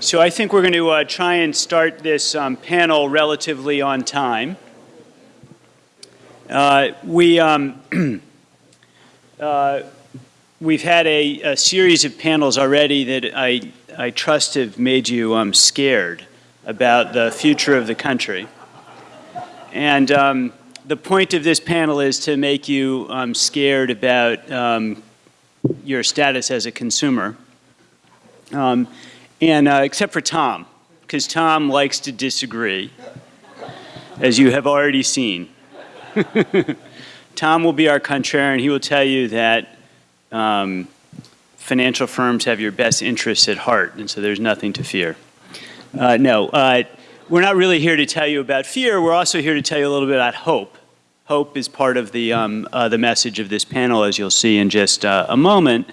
So I think we're going to uh, try and start this um, panel relatively on time. Uh, we, um, uh, we've had a, a, series of panels already that I, I trust have made you um, scared about the future of the country. And um, the point of this panel is to make you um, scared about um, your status as a consumer. And uh, except for Tom, because Tom likes to disagree, as you have already seen. Tom will be our contrarian. He will tell you that um, financial firms have your best interests at heart, and so there's nothing to fear. Uh, no, uh, we're not really here to tell you about fear. We're also here to tell you a little bit about hope. Hope is part of the, um, uh, the message of this panel, as you'll see in just uh, a moment,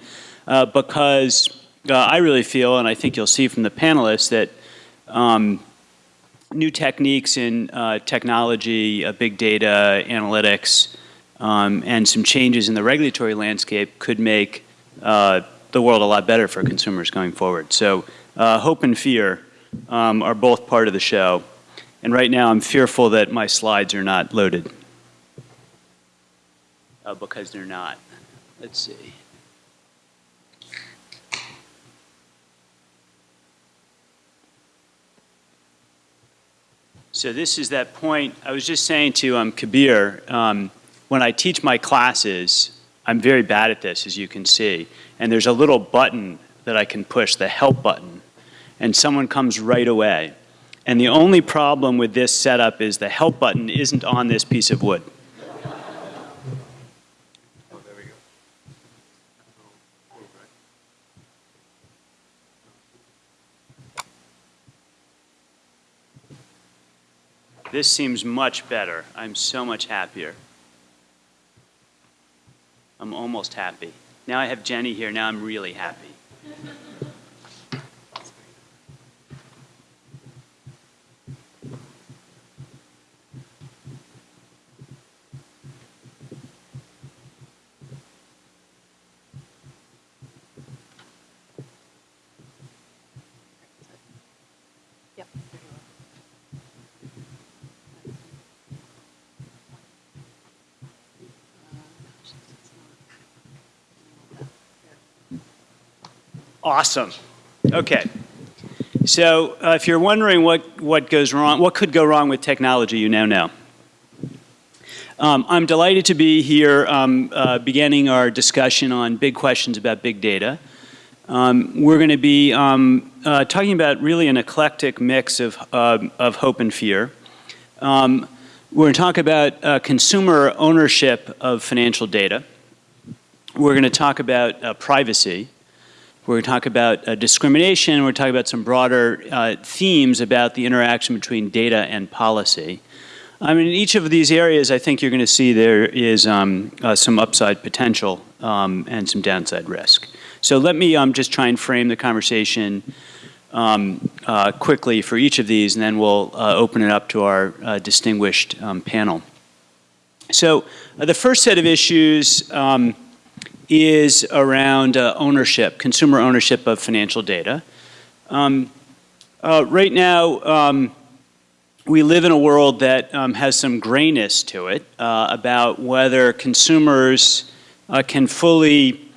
uh, because uh, I really feel, and I think you'll see from the panelists, that um, new techniques in uh, technology, uh, big data, analytics, um, and some changes in the regulatory landscape could make uh, the world a lot better for consumers going forward. So uh, hope and fear um, are both part of the show. And right now I'm fearful that my slides are not loaded. Uh, because they're not. Let's see. So this is that point. I was just saying to um, Kabir, um, when I teach my classes, I'm very bad at this, as you can see. And there's a little button that I can push, the help button, and someone comes right away. And the only problem with this setup is the help button isn't on this piece of wood. This seems much better. I'm so much happier. I'm almost happy. Now I have Jenny here. Now I'm really happy. Awesome. Okay. So uh, if you're wondering what, what goes wrong, what could go wrong with technology, you now know. Um, I'm delighted to be here um, uh, beginning our discussion on big questions about big data. Um, we're going to be um, uh, talking about really an eclectic mix of, of hope and fear. Um, we're going to talk about uh, consumer ownership of financial data. We're going to talk about uh, privacy. We're going to talk about uh, discrimination. We're going to talk about some broader uh, themes about the interaction between data and policy. I mean, in each of these areas, I think you're going to see there is um, uh, some upside potential um, and some downside risk. So let me um, just try and frame the conversation um, uh, quickly for each of these, and then we'll uh, open it up to our uh, distinguished um, panel. So the first set of issues um, is around uh, ownership, consumer ownership of financial data. Um, uh, right now, um, we live in a world that um, has some grayness to it uh, about whether consumers uh, can fully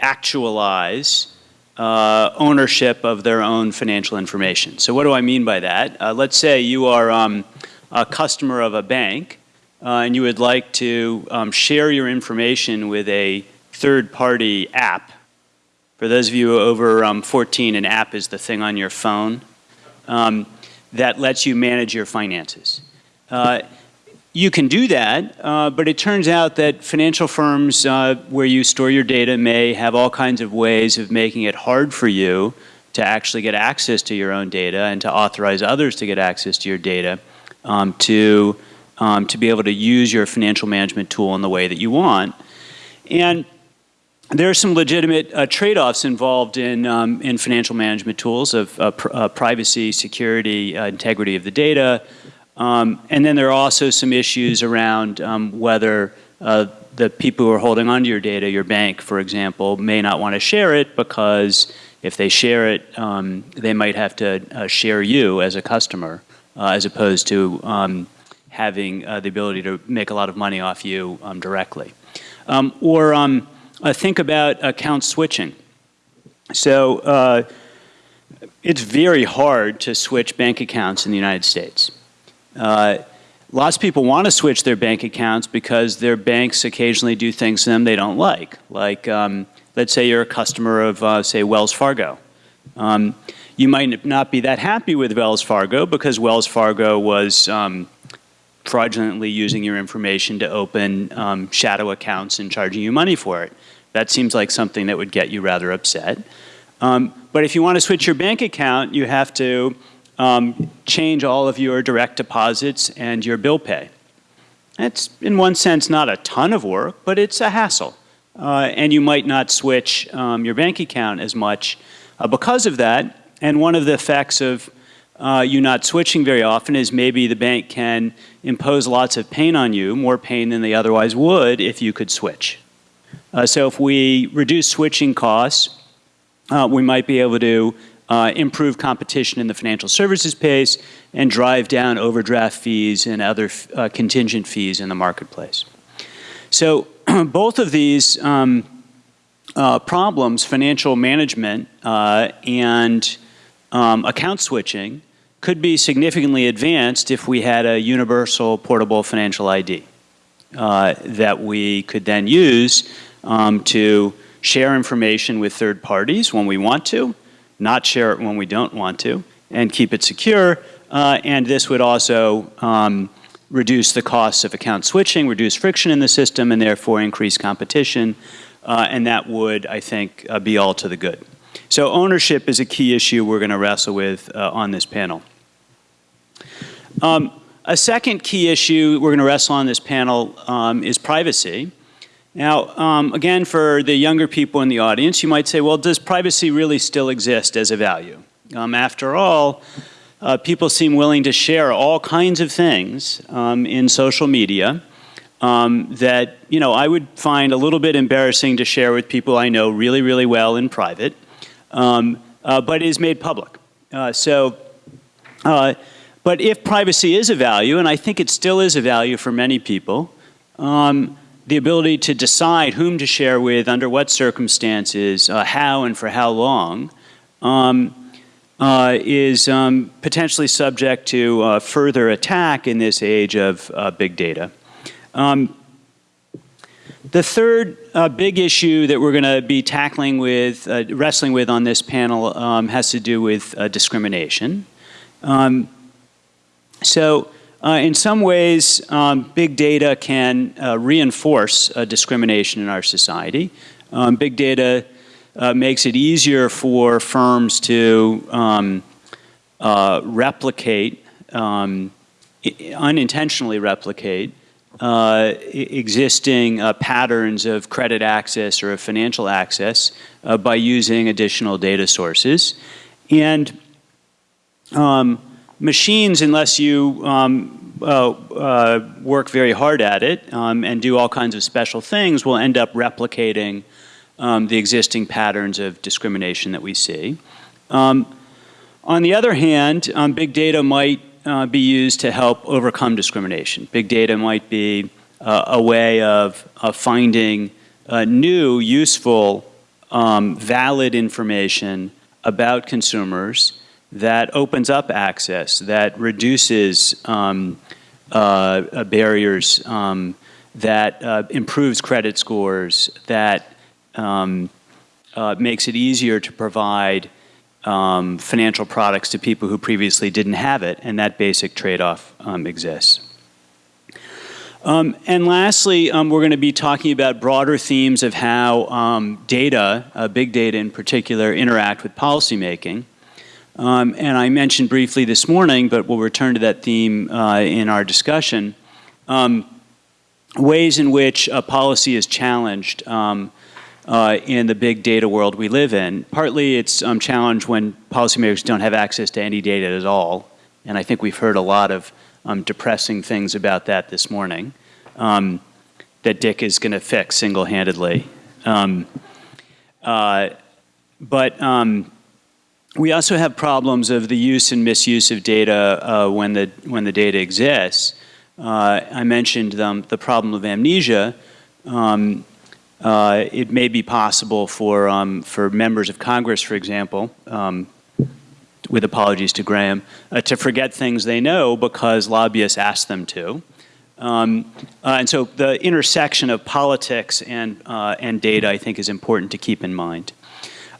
actualize uh, ownership of their own financial information. So what do I mean by that? Uh, let's say you are um, a customer of a bank and you would like to um, share your information with a third-party app. For those of you over um, 14, an app is the thing on your phone um, that lets you manage your finances. Uh, you can do that, uh, but it turns out that financial firms uh, where you store your data may have all kinds of ways of making it hard for you to actually get access to your own data and to authorize others to get access to your data um, to, um, to be able to use your financial management tool in the way that you want. And there are some legitimate uh, trade-offs involved in, um, in financial management tools of uh, pr uh, privacy, security, uh, integrity of the data. Um, and then there are also some issues around um, whether uh, the people who are holding onto your data, your bank, for example, may not want to share it because If they share it, um, they might have to uh, share you as a customer, as opposed to um, having the ability to make a lot of money off you um, directly. Or uh, think about account switching. So uh, it's very hard to switch bank accounts in the United States. Uh, lots of people want to switch their bank accounts because their banks occasionally do things to them they don't like. Like, um, let's say you're a customer of, uh, say, Wells Fargo. Um, you might not be that happy with Wells Fargo because Wells Fargo was um, fraudulently using your information to open um, shadow accounts and charging you money for it. That seems like something that would get you rather upset. Um, but if you want to switch your bank account, you have to um, change all of your direct deposits and your bill pay. It's, in one sense, not a ton of work, but it's a hassle. Uh, and you might not switch um, your bank account as much uh, because of that. And one of the effects of uh, you not switching very often is maybe the bank can impose lots of pain on you, more pain than they otherwise would if you could switch. Uh, so if we reduce switching costs, uh, we might be able to uh, improve competition in the financial services space and drive down overdraft fees and other uh, contingent fees in the marketplace. So both of these um, uh, problems, financial management uh, and um, account switching, could be significantly advanced if we had a universal portable financial ID that we could then use um, to share information with third parties when we want to, not share it when we don't want to, and keep it secure. Uh, and this would also um, reduce the costs of account switching, reduce friction in the system, and therefore increase competition. Uh, and that would, I think, uh, be all to the good. So ownership is a key issue we're going to wrestle with uh, on this panel. Um, a second key issue we're going to wrestle on this panel um, is privacy. Now, um, again, for the younger people in the audience, you might say, well, does privacy really still exist as a value? Um, after all, uh, people seem willing to share all kinds of things um, in social media um, that, you know, I would find a little bit embarrassing to share with people I know really, really well in private, um, uh, but is made public. Uh, so, uh, but if privacy is a value, and I think it still is a value for many people, um, the ability to decide whom to share with, under what circumstances, uh, how and for how long, um, uh, is um, potentially subject to uh, further attack in this age of uh, big data. Um, the third uh, big issue that we're going to be tackling with, uh, wrestling with on this panel um, has to do with discrimination. Um, so uh, in some ways, um, big data can uh, reinforce uh, discrimination in our society. Um, big data uh, makes it easier for firms to um, uh, replicate, um, unintentionally replicate, uh, existing patterns of credit access or of financial access by using additional data sources. And um, machines, unless you um, uh, uh, work very hard at it um, and do all kinds of special things, will end up replicating um, the existing patterns of discrimination that we see. Um, on the other hand, um, big data might uh, be used to help overcome discrimination. Big data might be uh, a way of, of finding uh, new, useful, um, valid information about consumers that opens up access, that reduces um, uh, barriers, um, that uh, improves credit scores, that um, uh, makes it easier to provide um, financial products to people who previously didn't have it, and that basic trade-off um, exists. Um, and lastly, um, we're going to be talking about broader themes of how um, data, uh, big data in particular, interact with policymaking. Um, and I mentioned briefly this morning, but we'll return to that theme uh, in our discussion, um, ways in which a policy is challenged um, uh, in the big data world we live in. Partly it's um, challenged when policymakers don't have access to any data at all, and I think we've heard a lot of um, depressing things about that this morning um, that Dick is going to fix single-handedly. Uh, but we also have problems of the use and misuse of data uh, when, the, when the data exists. Uh, I mentioned um, the problem of amnesia. Um, uh, it may be possible for, um, for members of Congress, for example, um, with apologies to Graham, uh, to forget things they know because lobbyists ask them to. Um, uh, and so the intersection of politics and, uh, and data, I think, is important to keep in mind.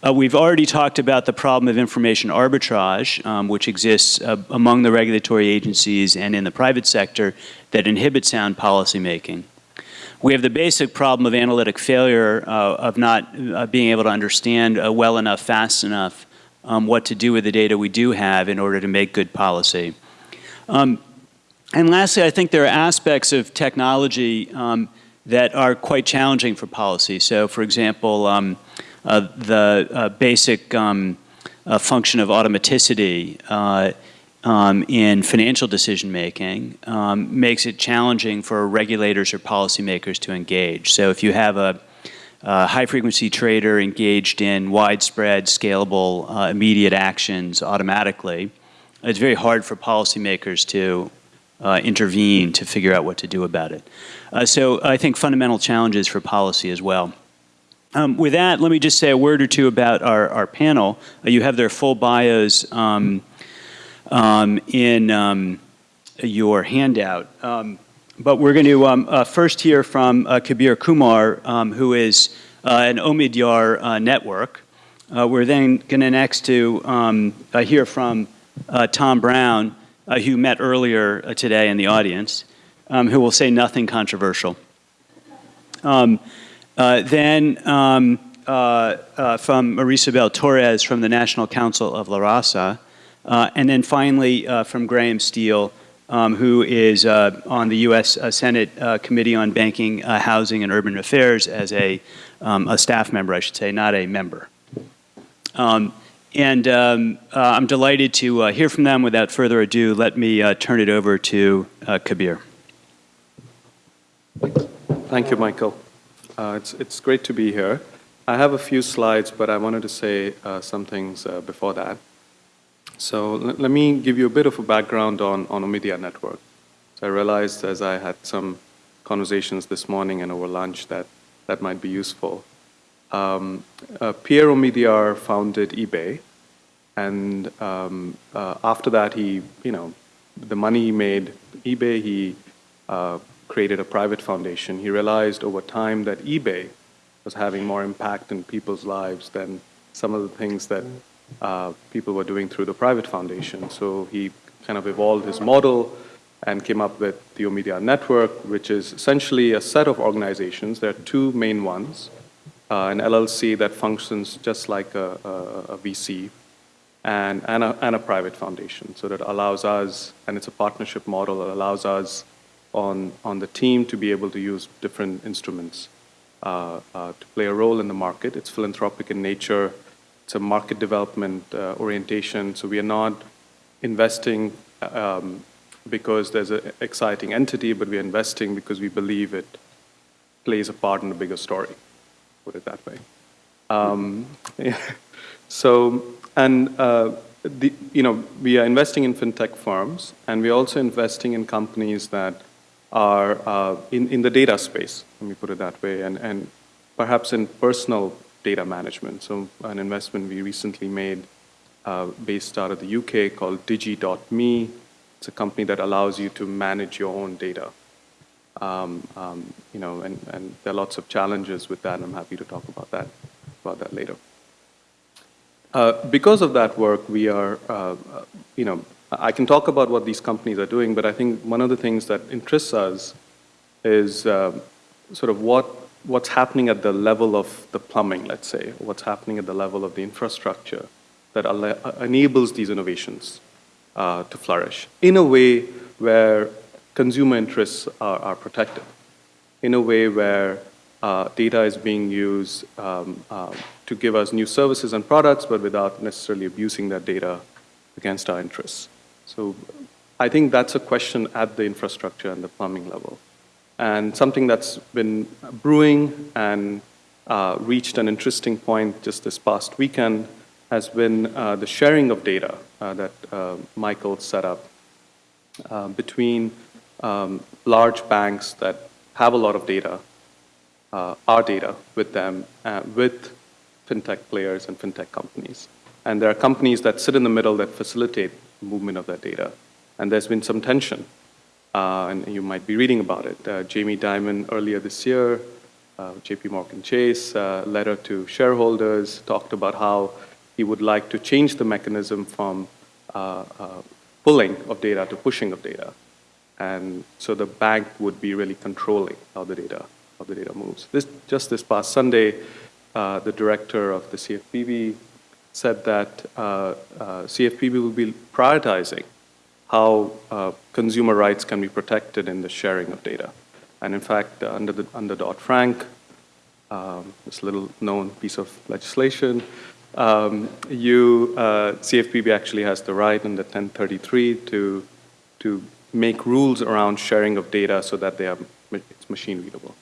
Uh, we've already talked about the problem of information arbitrage, um, which exists uh, among the regulatory agencies and in the private sector that inhibit sound policymaking. We have the basic problem of analytic failure, uh, of not uh, being able to understand uh, well enough, fast enough, um, what to do with the data we do have in order to make good policy. Um, and lastly, I think there are aspects of technology um, that are quite challenging for policy. So, for example, um, the uh, basic um, uh, function of automaticity um, in financial decision making um, makes it challenging for regulators or policymakers to engage. So if you have a, a high frequency trader engaged in widespread, scalable, uh, immediate actions automatically, it's very hard for policymakers to uh, intervene to figure out what to do about it. Uh, so I think fundamental challenges for policy as well. Um, with that, let me just say a word or two about our, our panel. Uh, you have their full bios um, um, in um, your handout. Um, but we're going to um, uh, first hear from uh, Kabir Kumar, who is uh, an Omidyar uh, network. Uh, we're then going to next to hear from Tom Brown, who met earlier today in the audience, who will say nothing controversial. Um, uh, then um, uh, uh, from Marisabel Torres from the National Council of La Raza. Uh, and then finally uh, from Graham Steele, um, who is on the U.S. Senate Committee on Banking, Housing, and Urban Affairs as a, um, a staff member, I should say, not a member. Um, and um, I'm delighted to hear from them. Without further ado, let me turn it over to Kabir. Thank you, Michael. Uh, it's, it's great to be here. I have a few slides, but I wanted to say uh, some things uh, before that. So let me give you a bit of a background on, on Omidyar Network. So I realized as I had some conversations this morning and over lunch that that might be useful. Um, uh, Pierre Omidyar founded eBay, and um, uh, after that he, you know, the money he made eBay, he uh, created a private foundation. He realized over time that eBay was having more impact in people's lives than some of the things that uh, people were doing through the private foundation. So he kind of evolved his model and came up with the Omidyar Network, which is essentially a set of organizations. There are two main ones. Uh, an LLC that functions just like a, a, a VC, and, and a, and a private foundation. So that allows us, and it's a partnership model that allows us on, on the team to be able to use different instruments uh, uh, to play a role in the market. It's philanthropic in nature. It's a market development uh, orientation. So we are not investing um, because there's an exciting entity, but we are investing because we believe it plays a part in the bigger story, put it that way. Um, yeah. So, and uh, the, you know, we are investing in fintech firms, and we're also investing in companies that are uh, in, in the data space, let me put it that way, and, and perhaps in personal data management. So an investment we recently made uh, based out of the UK called Digi.me. It's a company that allows you to manage your own data. Um, um, you know, and, and there are lots of challenges with that, I'm happy to talk about that, about that later. Uh, because of that work, we are, uh, you know, I can talk about what these companies are doing, but I think one of the things that interests us is uh, sort of what what's happening at the level of the plumbing, let's say, what's happening at the level of the infrastructure that uh, enables these innovations uh, to flourish in a way where consumer interests are, are protected, in a way where uh, data is being used um, uh, to give us new services and products, but without necessarily abusing that data against our interests. So I think that's a question at the infrastructure and the plumbing level. And something that's been brewing and uh, reached an interesting point just this past weekend has been uh, the sharing of data uh, that uh, Michael set up uh, between um, large banks that have a lot of data, uh, our data with them, with fintech players and fintech companies. And there are companies that sit in the middle that facilitate movement of that data. And there's been some tension, uh, and you might be reading about it. Uh, Jamie Dimon earlier this year, uh, JP Morgan Chase, uh, letter to shareholders, talked about how he would like to change the mechanism from uh, uh, pulling of data to pushing of data. And so the bank would be really controlling how the data, how the data moves. This, just this past Sunday, the director of the CFPB said that uh, uh, CFPB will be prioritizing how uh, consumer rights can be protected in the sharing of data. And in fact, under, the, under Dodd-Frank, um, this little known piece of legislation, um, you, uh, CFPB actually has the right under 1033 to, to make rules around sharing of data so that they are it's machine readable.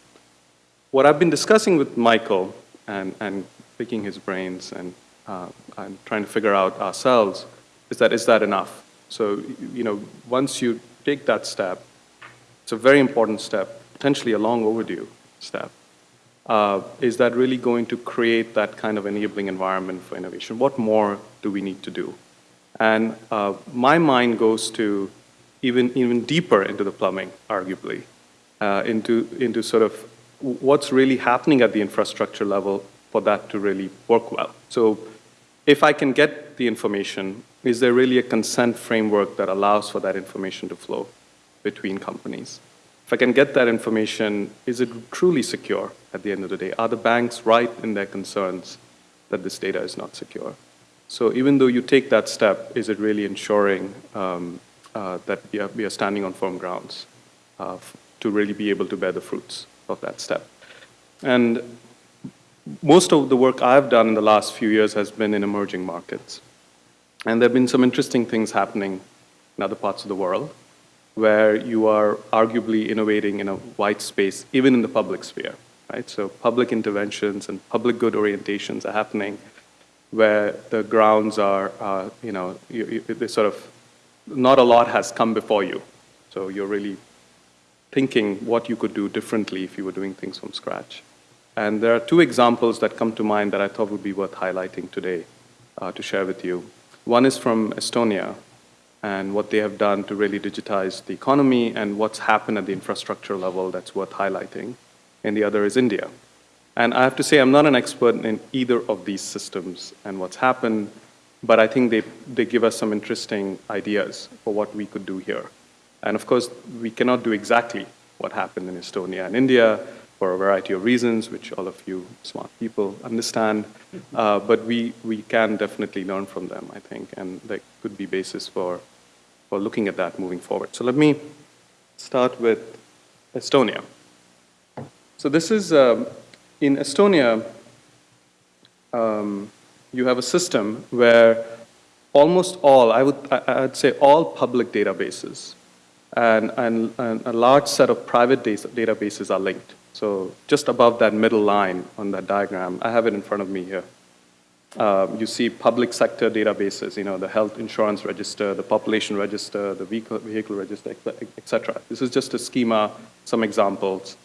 What I've been discussing with Michael and, and picking his brains and, uh, and trying to figure out ourselves is that is that enough? So, you know, once you take that step, it's a very important step, potentially a long overdue step. Uh, is that really going to create that kind of enabling environment for innovation? What more do we need to do? And uh, my mind goes to even, even deeper into the plumbing, arguably, uh, into, into sort of what's really happening at the infrastructure level for that to really work well. So if I can get the information, is there really a consent framework that allows for that information to flow between companies? If I can get that information, is it truly secure at the end of the day? Are the banks right in their concerns that this data is not secure? So even though you take that step, is it really ensuring um, uh, that we are, we are, standing on firm grounds uh, to really be able to bear the fruits of that step? And most of the work I've done in the last few years has been in emerging markets. And there have been some interesting things happening in other parts of the world where you are arguably innovating in a white space, even in the public sphere, right? So public interventions and public good orientations are happening where the grounds are, uh, you know, you, you, sort of, not a lot has come before you. So you're really thinking what you could do differently if you were doing things from scratch. And there are two examples that come to mind that I thought would be worth highlighting today uh, to share with you. One is from Estonia and what they have done to really digitize the economy and what's happened at the infrastructure level that's worth highlighting. And the other is India. And I have to say I'm not an expert in either of these systems and what's happened, but I think they, they give us some interesting ideas for what we could do here. And of course, we cannot do exactly what happened in Estonia and India, for a variety of reasons, which all of you smart people understand. Uh, but we, we can definitely learn from them, I think, and there could be basis for, for looking at that moving forward. So let me start with Estonia. So this is, um, in Estonia, um, you have a system where almost all, I would, I, would say all public databases and, and, and a large set of private databases are linked. So just above that middle line on that diagram, I have it in front of me here. Uh, you see public sector databases, you know, the health insurance register, the population register, the vehicle, vehicle register, etc. This is just a schema, some examples.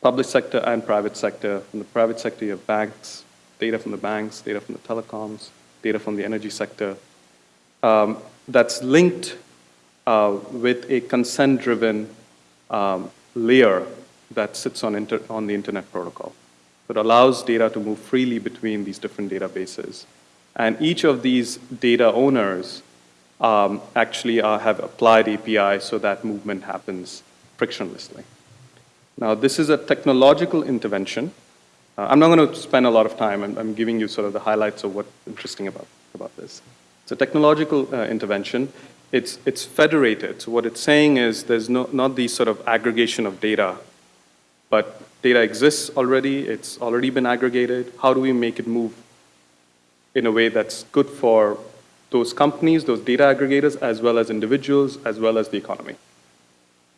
Public sector and private sector. From the private sector, you have banks, data from the banks, data from the telecoms, data from the energy sector. Um, that's linked uh, with a consent-driven um, layer that sits on, on the internet protocol. that allows data to move freely between these different databases. And each of these data owners um, actually uh, have applied API so that movement happens frictionlessly. Now, this is a technological intervention. Uh, I'm not going to spend a lot of time. I'm, I'm, giving you sort of the highlights of what's interesting about, about this. It's a technological uh, intervention. It's, it's federated. So what it's saying is there's no, not the sort of aggregation of data but data exists already, it's already been aggregated. How do we make it move in a way that's good for those companies, those data aggregators, as well as individuals, as well as the economy?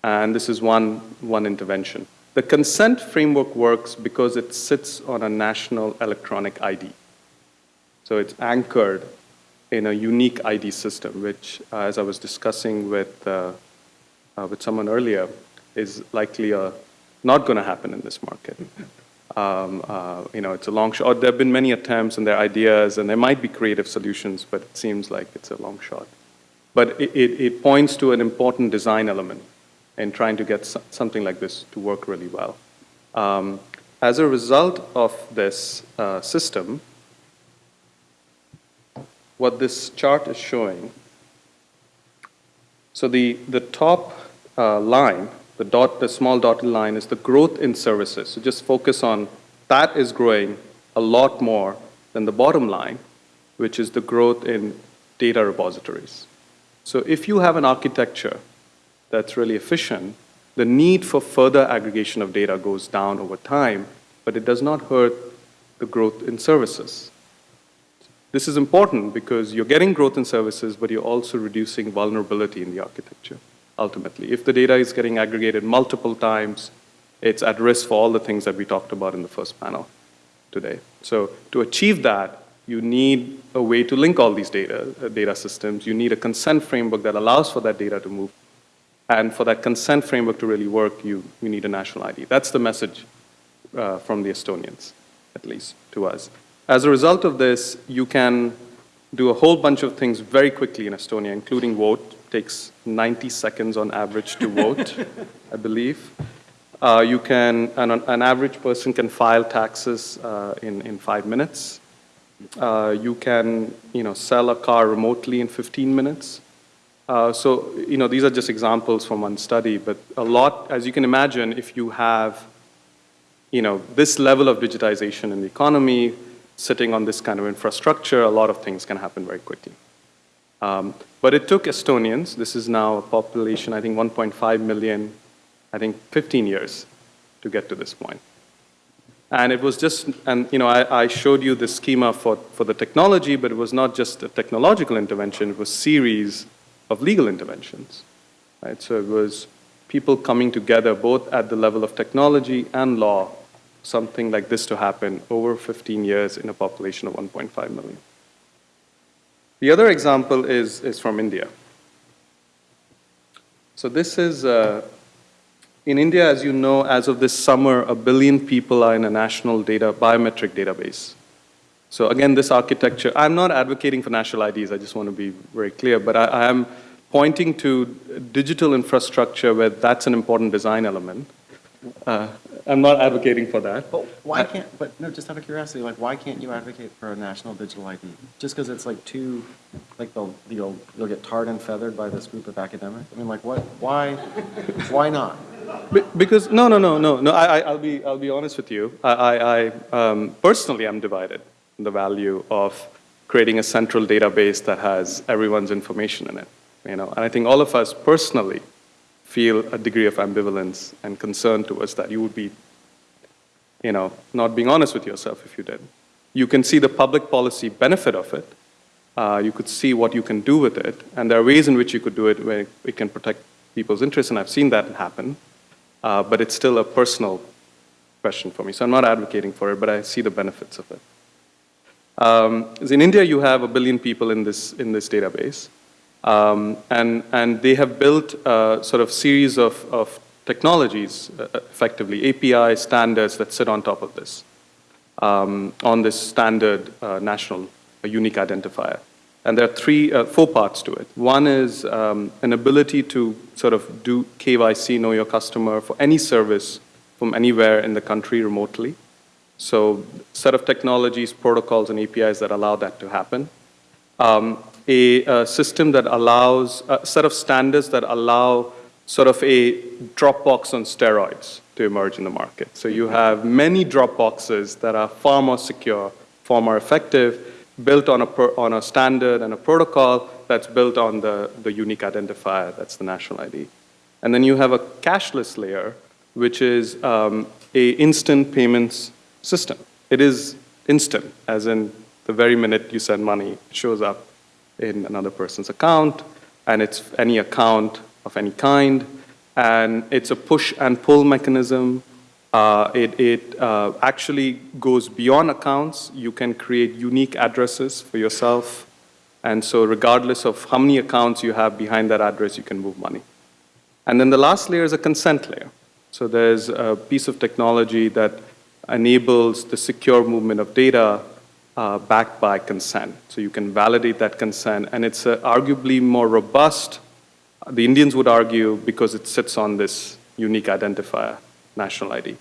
And this is one, one intervention. The consent framework works because it sits on a national electronic ID. So it's anchored in a unique ID system, which, uh, as I was discussing with, uh, uh, with someone earlier, is likely uh, not going to happen in this market. Um, uh, you know, it's a long shot. There have been many attempts and there are ideas, and there might be creative solutions, but it seems like it's a long shot. But it, it, it points to an important design element in trying to get so- something like this to work really well. Um, as a result of this uh, system, what this chart is showing, so the, the top uh, line, the dot, the small dotted line is the growth in services. So just focus on that is growing a lot more than the bottom line, which is the growth in data repositories. So if you have an architecture that's really efficient, the need for further aggregation of data goes down over time, but it does not hurt the growth in services. This is important because you're getting growth in services, but you're also reducing vulnerability in the architecture, ultimately. If the data is getting aggregated multiple times, it's at risk for all the things that we talked about in the first panel today. So to achieve that, you need a way to link all these data, uh, data systems. You need a consent framework that allows for that data to move. And for that consent framework to really work, you, you need a national ID. That's the message uh, from the Estonians, at least to us. As a result of this, you can do a whole bunch of things very quickly in Estonia, including vote. Takes 90 seconds on average to vote, I believe. Uh, you can, an, an average person can file taxes uh, in, in five minutes. Uh, you can, you know, sell a car remotely in 15 minutes. Uh, so, you know, these are just examples from one study, but a lot, as you can imagine, if you have, you know, this level of digitization in the economy, sitting on this kind of infrastructure, a lot of things can happen very quickly. Um, but it took Estonians, this is now a population, I think 1.5 million, I think 15 years to get to this point. And it was just, and you know, I, I showed you the schema for, for the technology, but it was not just a technological intervention, it was a series of legal interventions. Right? So it was people coming together both at the level of technology and law, something like this to happen over 15 years in a population of 1.5 million. The other example is, is from India. So this is, uh, in India, as you know, as of this summer, a billion people are in a national data, biometric database. So again, this architecture, I'm not advocating for national IDs, I just want to be very clear, but I, I am pointing to digital infrastructure where that's an important design element. Uh, I'm not advocating for that. But why can't, but no, just out of curiosity, like, why can't you advocate for a national digital ID? Just because it's like too, like, they'll, you'll, you'll get tarred and feathered by this group of academics? I mean, like, what, why, why not? Be- Because, no, no, no, no, no, I, I- I'll be, I'll be honest with you. I, I, I, um, personally, I'm divided in the value of creating a central database that has everyone's information in it, you know? And I think all of us personally feel a degree of ambivalence and concern towards that. You would be, you know, not being honest with yourself if you did. You can see the public policy benefit of it. Uh, you could see what you can do with it, and there are ways in which you could do it where it can protect people's interests, and I've seen that happen. Uh, but it's still a personal question for me. So I'm not advocating for it, but I see the benefits of it. Um, in India, you have a billion people in this, in this database. Um, and, and they have built a sort of series of, of technologies, uh, effectively, API standards that sit on top of this, um, on this standard uh, national uh, unique identifier. And there are three, uh, four parts to it. One is um, an ability to sort of do KYC, know your customer, for any service from anywhere in the country remotely. So set of technologies, protocols, and APIs that allow that to happen. Um, a, a system that allows, a set of standards that allow sort of a Dropbox on steroids to emerge in the market. So you have many Dropboxes that are far more secure, far more effective, built on a, on a standard and a protocol that's built on the, the unique identifier, that's the national ID. And then you have a cashless layer, which is um, a instant payments system. It is instant, as in the very minute you send money, it shows up in another person's account, and it's any account of any kind, and it's a push and pull mechanism. Uh, It, it uh, actually goes beyond accounts. You can create unique addresses for yourself. And so regardless of how many accounts you have behind that address, you can move money. And then the last layer is a consent layer. So there's a piece of technology that enables the secure movement of data uh, backed by consent. So you can validate that consent, and it's uh, arguably more robust, the Indians would argue, because it sits on this unique identifier, national ID.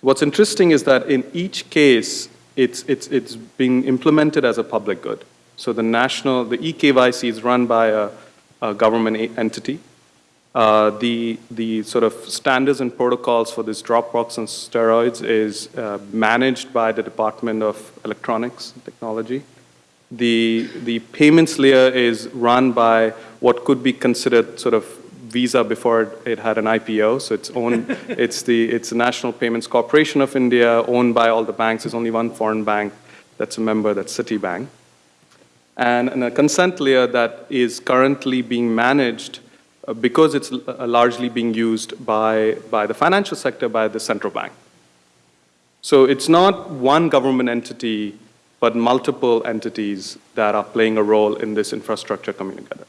What's interesting is that in each case, it's, it's, it's being implemented as a public good. So the national, the eKYC is run by a, a government entity. Uh, the, the sort of standards and protocols for this Dropbox and steroids is uh, managed by the Department of Electronics and Technology. The, the payments layer is run by what could be considered sort of Visa before it- it had an IPO. So it's owned, it's the, it's the National Payments Corporation of India, owned by all the banks. There's only one foreign bank that's a member, that's Citibank and, and a consent layer that is currently being managed because it's uh, largely being used by, by the financial sector, by the central bank. So it's not one government entity, but multiple entities that are playing a role in this infrastructure coming together.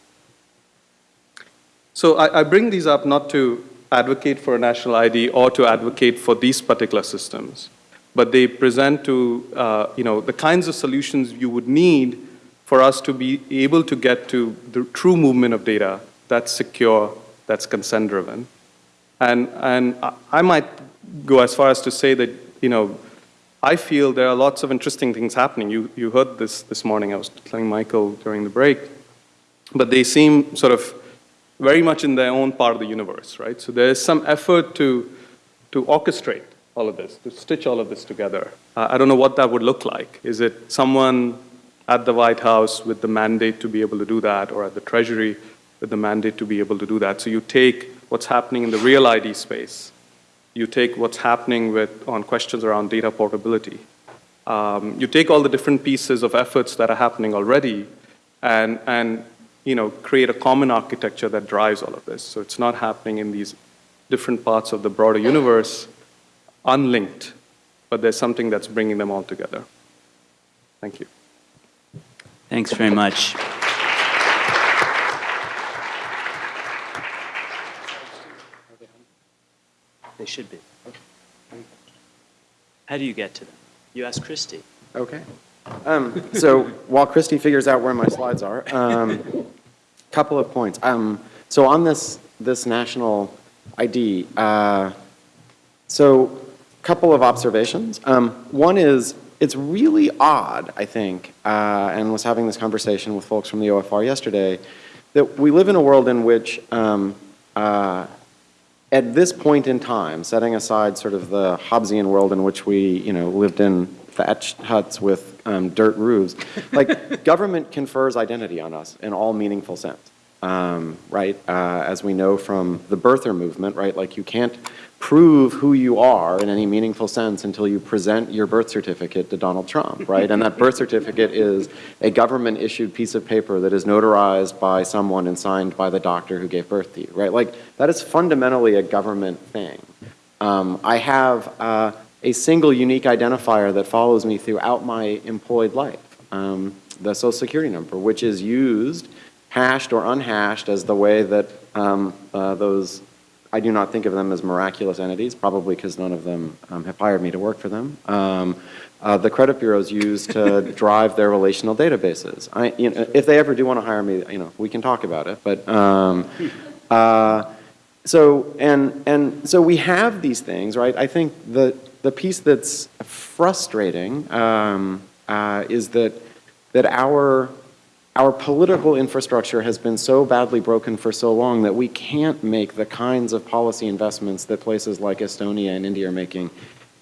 So I, I bring these up not to advocate for a national ID or to advocate for these particular systems, but they present to, uh, you know, the kinds of solutions you would need for us to be able to get to the true movement of data that's secure, that's consent-driven. And, and I- might go as far as to say that, you know, I feel there are lots of interesting things happening. You, you heard this this morning. I was telling Michael during the break. But they seem sort of very much in their own part of the universe, right? So there is some effort to, to orchestrate all of this, to stitch all of this together. Uh, I don't know what that would look like. Is it someone at the White House with the mandate to be able to do that, or at the Treasury with the mandate to be able to do that? So you take what's happening in the real ID space, you take what's happening with, on questions around data portability. Um, you take all the different pieces of efforts that are happening already and, and you know, create a common architecture that drives all of this. So it's not happening in these different parts of the broader universe, unlinked, but there's something that's bringing them all together. Thank you. Thanks very much. They should be. How do you get to them? You ask Christy. Okay. Um, So while Christy figures out where my slides are, um, couple of points. Um, So on this, this national ID, uh, so couple of observations. Um, One is, it's really odd, I think, uh, and was having this conversation with folks from the OFR yesterday, that we live in a world in which um, uh, at this point in time, setting aside sort of the Hobbesian world in which we, you know, lived in thatched huts with um, dirt roofs, like government confers identity on us in all meaningful sense, um, right? Uh, as we know from the birther movement, right? Like you can't prove who you are in any meaningful sense until you present your birth certificate to Donald Trump, right? And that birth certificate is a government-issued piece of paper that is notarized by someone and signed by the doctor who gave birth to you, right? Like, that is fundamentally a government thing. Um, I have uh, a single unique identifier that follows me throughout my employed life, um, the social security number, which is used, hashed or unhashed, as the way that um, uh, those I do not think of them as miraculous entities, probably because none of them um, have hired me to work for them. Um, uh, the credit bureaus use to drive their relational databases. I, you know, if they ever do want to hire me, you know, we can talk about it. But um, uh, so and and so we have these things, right? I think the the piece that's frustrating um, uh, is that that our our political infrastructure has been so badly broken for so long that we can't make the kinds of policy investments that places like Estonia and India are making,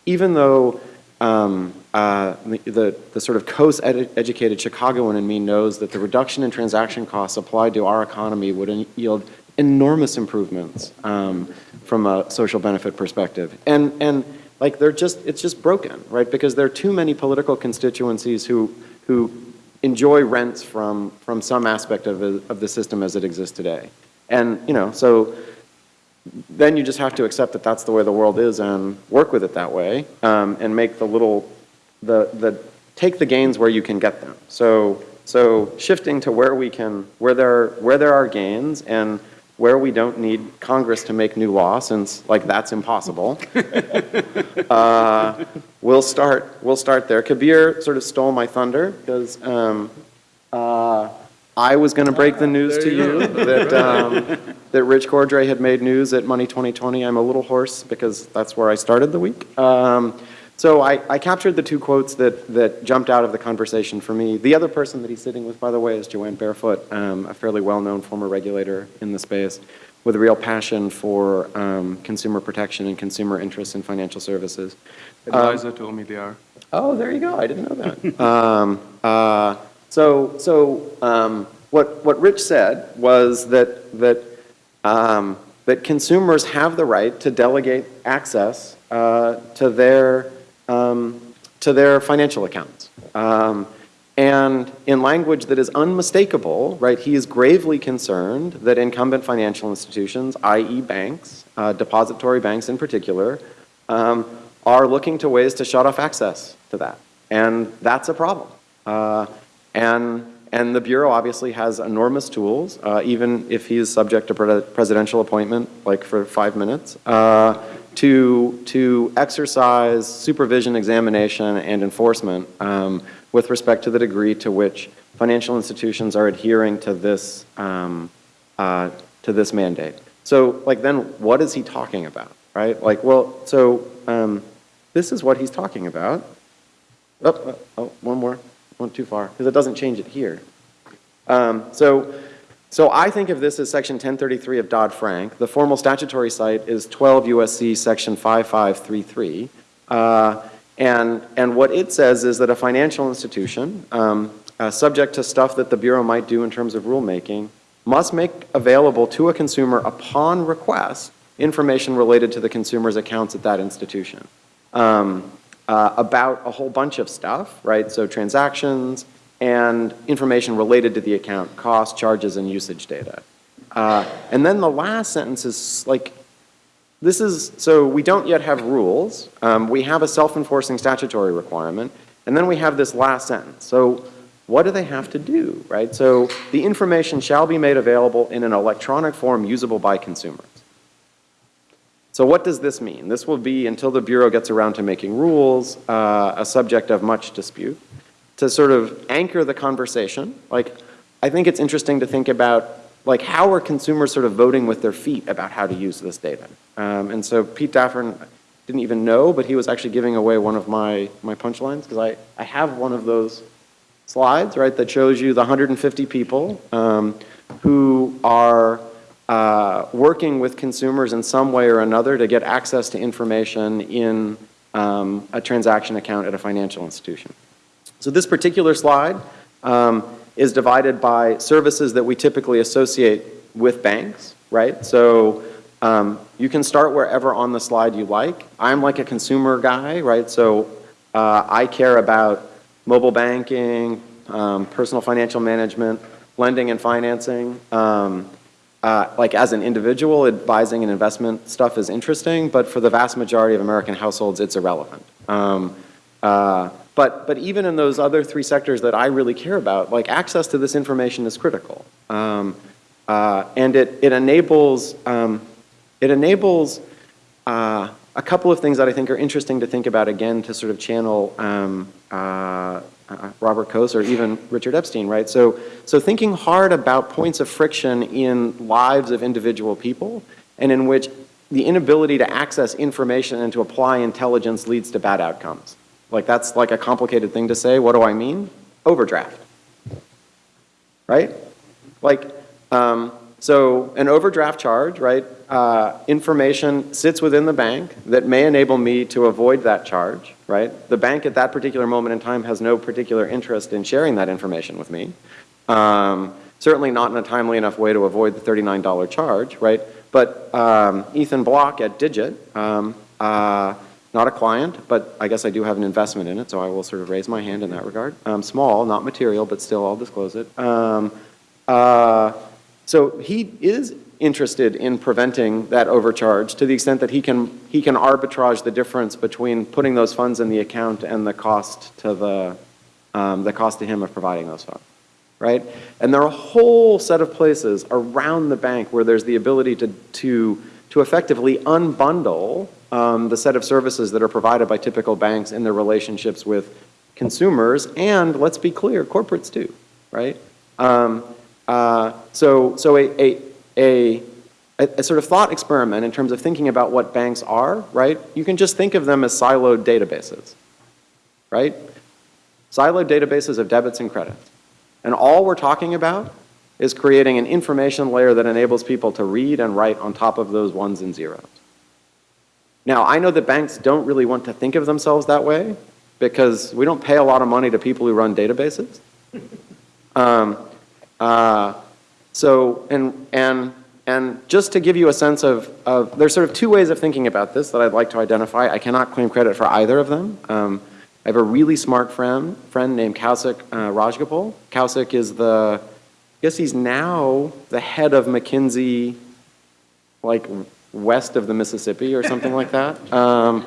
even though um, uh, the, the, sort of Coase-educated Chicagoan in me knows that the reduction in transaction costs applied to our economy would yield enormous improvements um, from a social benefit perspective. And, and like they're just, it's just broken, right? Because there are too many political constituencies who, who enjoy rents from, from some aspect of, the- of the system as it exists today. And, you know, so then you just have to accept that that's the way the world is and work with it that way, um, and make the little, the, the, take the gains where you can get them. So, so shifting to where we can, where there, where there are gains and where we don't need Congress to make new law, since like that's impossible. uh, we'll start, we'll start there. Kabir sort of stole my thunder because um, uh, I was going to break the news to you that, um, that Rich Cordray had made news at Money 2020. I'm a little hoarse because that's where I started the week. Um, so I, I captured the two quotes that, that jumped out of the conversation for me. The other person that he's sitting with, by the way, is Jo Ann Barefoot, um, a fairly well-known former regulator in the space with a real passion for um, consumer protection and consumer interests in financial services. Advisor me they are. Oh, there you go. I didn't know that. um, uh, so, so um, what what Rich said was that that um, that consumers have the right to delegate access uh, to their um, to their financial accounts. Um, and in language that is unmistakable, right, he is gravely concerned that incumbent financial institutions, i.e. banks, uh, depository banks in particular, um, are looking to ways to shut off access to that. And that's a problem. Uh, and, and the Bureau obviously has enormous tools, uh, even if he is subject to pre presidential appointment, like for five minutes, uh, to, to exercise supervision, examination, and enforcement um, with respect to the degree to which financial institutions are adhering to this, um, uh, to this mandate. So, like, then what is he talking about, right? Like, well, so um, this is what he's talking about. Oh, oh, oh, one more, went too far, because it doesn't change it here. Um, so, so I think of this as Section 1033 of Dodd-Frank. The formal statutory cite is 12 USC Section 5533. Uh, and, and what it says is that a financial institution, um, uh, subject to stuff that the Bureau might do in terms of rulemaking, must make available to a consumer upon request information related to the consumer's accounts at that institution. Um, uh, about a whole bunch of stuff, right? So transactions and information related to the account, costs, charges, and usage data. Uh, and then the last sentence is like, this is, so we don't yet have rules. Um, we have a self-enforcing statutory requirement. And then we have this last sentence. So what do they have to do, right? So the information shall be made available in an electronic form usable by consumers. So what does this mean? This will be, until the Bureau gets around to making rules, uh, a subject of much dispute. To sort of anchor the conversation, like, I think it's interesting to think about, like, how are consumers sort of voting with their feet about how to use this data? Um, and so Pete Daffern didn't even know, but he was actually giving away one of my, my punchlines, because I, I have one of those slides, right, that shows you the 150 people um, who are uh, working with consumers in some way or another to get access to information in um, a transaction account at a financial institution. So this particular slide um, is divided by services that we typically associate with banks, right? So um, you can start wherever on the slide you like. I'm like a consumer guy, right? So uh, I care about mobile banking, um, personal financial management, lending and financing. Um, uh, like as an individual, advising and investment stuff is interesting, but for the vast majority of American households, it's irrelevant. Um, uh, but, but even in those other three sectors that I really care about, like access to this information is critical. Um, uh, and it, it enables, um, it enables uh, a couple of things that I think are interesting to think about again to sort of channel um, uh, uh, Robert Coase or even Richard Epstein, right? So, so thinking hard about points of friction in lives of individual people and in which the inability to access information and to apply intelligence leads to bad outcomes. Like that's like a complicated thing to say. What do I mean? Overdraft, right? Like, um, so an overdraft charge, right? Uh, information sits within the bank that may enable me to avoid that charge, right? The bank at that particular moment in time has no particular interest in sharing that information with me. Um, certainly not in a timely enough way to avoid the $39 charge, right? But um, Ethan Bloch at Digit, um, uh, not a client, but I guess I do have an investment in it, so I will sort of raise my hand in that regard. Um, small, not material, but still I'll disclose it. Um, uh, so he is interested in preventing that overcharge to the extent that he can, he can arbitrage the difference between putting those funds in the account and the cost to the, um, the cost to him of providing those funds, right? And there are a whole set of places around the bank where there's the ability to, to, to effectively unbundle um, the set of services that are provided by typical banks in their relationships with consumers, and let's be clear, corporates too, right? Um, uh, so, so a, a, a, a sort of thought experiment in terms of thinking about what banks are, right? You can just think of them as siloed databases, right? Siloed databases of debits and credits. And all we're talking about is creating an information layer that enables people to read and write on top of those ones and zeros. Now, I know that banks don't really want to think of themselves that way because we don't pay a lot of money to people who run databases. Um, uh, so, and, and, and just to give you a sense of, of, there's sort of two ways of thinking about this that I'd like to identify. I cannot claim credit for either of them. Um, I have a really smart friend, friend named Kausik uh, Rajgopal. Kausik is the, I guess he's now the head of McKinsey, like west of the Mississippi or something like that. Um,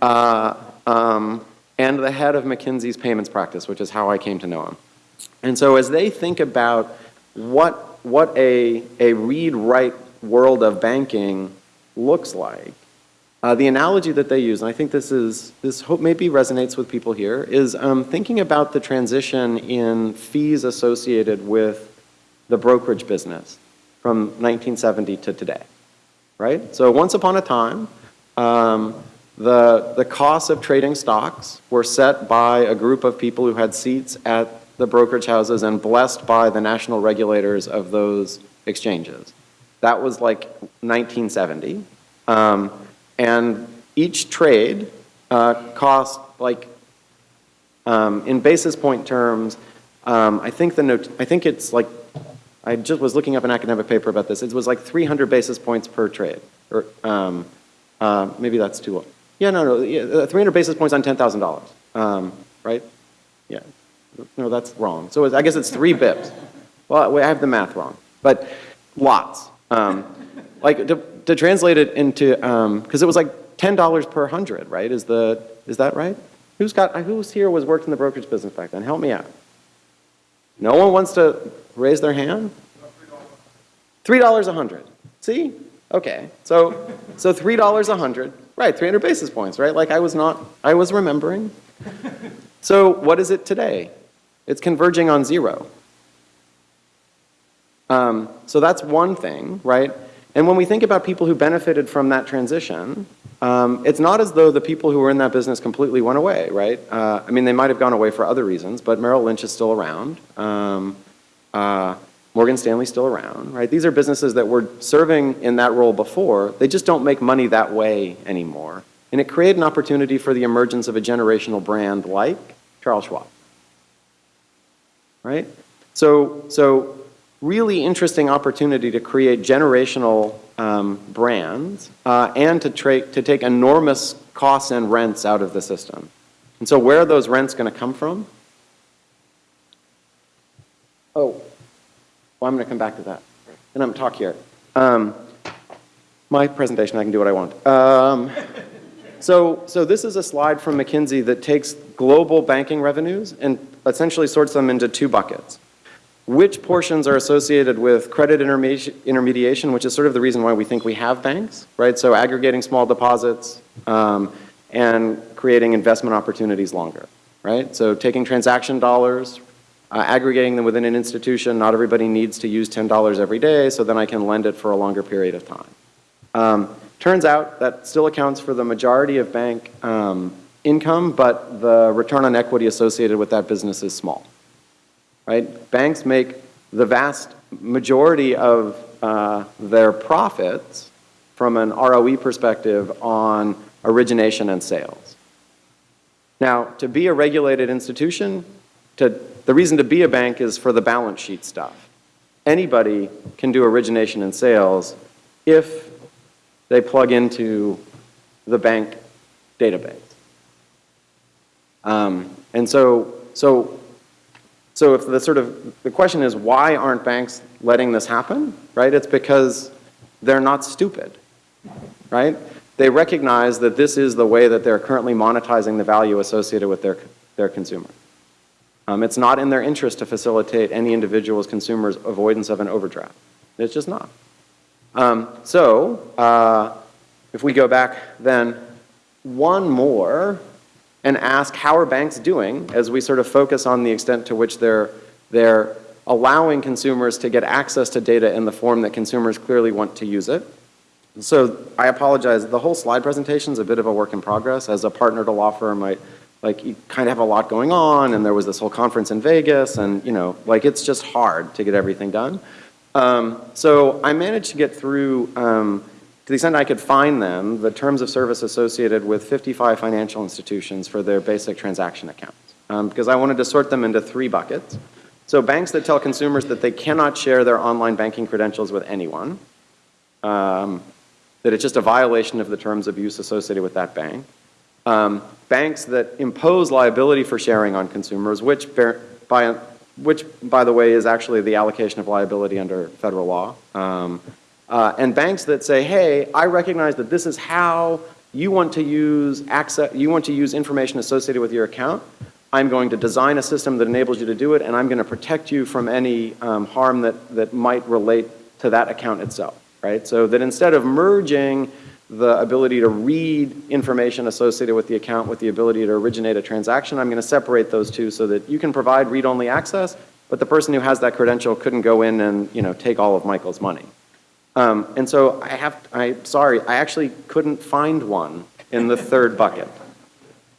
uh, um, and the head of McKinsey's payments practice, which is how I came to know him. And so as they think about what, what a, a read-write world of banking looks like, uh, the analogy that they use, and I think this is, this hope maybe resonates with people here, is um, thinking about the transition in fees associated with the brokerage business from 1970 to today, right? So once upon a time, um, the, the costs of trading stocks were set by a group of people who had seats at the brokerage houses and blessed by the national regulators of those exchanges. That was like 1970. Um, and each trade uh, cost like, um, in basis point terms, um, I think the I think it's like, I just was looking up an academic paper about this. It was like 300 basis points per trade, or um, uh, maybe that's too low. Yeah, no, no, yeah, uh, 300 basis points on $10,000, um, right? Yeah, no, that's wrong. So I guess it's three bips. Well, I have the math wrong, but lots. Um, like to, to translate it into, because it was like $10 per hundred, right? Is the, is that right? Who's got, who's here was worked in the brokerage business back then? Help me out. No one wants to raise their hand? $3 a hundred. See? Okay. So, so $3 a hundred. Right, 300 basis points, right? Like I was not, I was remembering. So what is it today? It's converging on zero. Um, so that's one thing, right? And when we think about people who benefited from that transition, um, it's not as though the people who were in that business completely went away, right? Uh, I mean, they might have gone away for other reasons, but Merrill Lynch is still around. Um, uh, Morgan Stanley's still around, right? These are businesses that were serving in that role before. They just don't make money that way anymore. And it created an opportunity for the emergence of a generational brand like Charles Schwab, right? So, so really interesting opportunity to create generational um, brands uh, and to, to take enormous costs and rents out of the system. And so where are those rents going to come from? Oh, well, I'm going to come back to that. And I'm talk here. Um, my presentation, I can do what I want. Um, so, so this is a slide from McKinsey that takes global banking revenues and essentially sorts them into two buckets. Which portions are associated with credit intermediation, which is sort of the reason why we think we have banks, right? So aggregating small deposits um, and creating investment opportunities longer, right? So taking transaction dollars, uh, aggregating them within an institution, not everybody needs to use $10 every day, so then I can lend it for a longer period of time. Um, Turns out that still accounts for the majority of bank um, income, but the return on equity associated with that business is small. Right? Banks make the vast majority of uh, their profits from an ROE perspective on origination and sales. Now, to be a regulated institution, to, the reason to be a bank is for the balance sheet stuff. Anybody can do origination and sales if they plug into the bank database. Um, and so, so, so if the sort of, the question is why aren't banks letting this happen, right? It's because they're not stupid, right? They recognize that this is the way that they're currently monetizing the value associated with their, their consumer. Um, it's not in their interest to facilitate any individual's consumer's avoidance of an overdraft. It's just not. Um, so, uh, if we go back then one more and ask how are banks doing as we sort of focus on the extent to which they're, they're allowing consumers to get access to data in the form that consumers clearly want to use it. So I apologize, the whole slide presentation is a bit of a work in progress. As a partner to law firm, I, like, you kind of have a lot going on, and there was this whole conference in Vegas, and, you know, like, it's just hard to get everything done. Um, so I managed to get through, um, to the extent I could find them, the terms of service associated with 55 financial institutions for their basic transaction accounts, um, because I wanted to sort them into three buckets. So banks that tell consumers that they cannot share their online banking credentials with anyone, um, that it's just a violation of the terms of use associated with that bank. Um, banks that impose liability for sharing on consumers, which, by, which, by the way, is actually the allocation of liability under federal law. Um, uh, and banks that say, hey, I recognize that this is how you want to use access, you want to use information associated with your account. I'm going to design a system that enables you to do it, and I'm going to protect you from any um, harm that, that might relate to that account itself right? So that instead of merging the ability to read information associated with the account with the ability to originate a transaction, I'm going to separate those two so that you can provide read-only access, but the person who has that credential couldn't go in and, you know, take all of Michael's money. Um, and so I have, I'm sorry, I actually couldn't find one in the third bucket.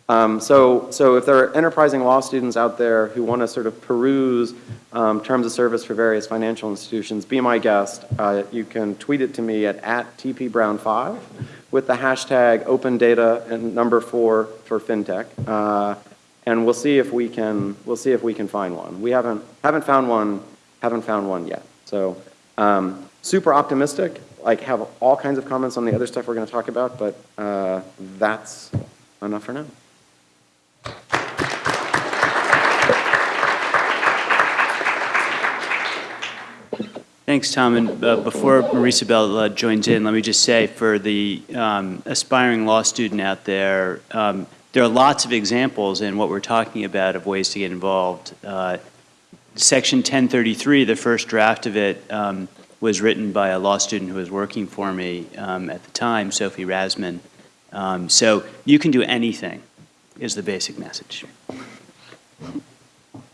Um, so, so if there are enterprising law students out there who want to sort of peruse um, terms of service for various financial institutions, be my guest. Uh, you can tweet it to me at, at tpbrown5 with the hashtag open data and number four for fintech. Uh, and we'll see if we can, we'll see if we can find one. We haven't, haven't found one, haven't found one yet. So um, super optimistic, like have all kinds of comments on the other stuff we're going to talk about, but uh, that's enough for now. Thanks, Tom. And uh, before Marisabel uh, joins in, let me just say for the um, aspiring law student out there, um, there are lots of examples in what we're talking about of ways to get involved. Uh, Section 1033, the first draft of it, um, was written by a law student who was working for me um, at the time, Sophie Rasman. Um, so you can do anything is the basic message.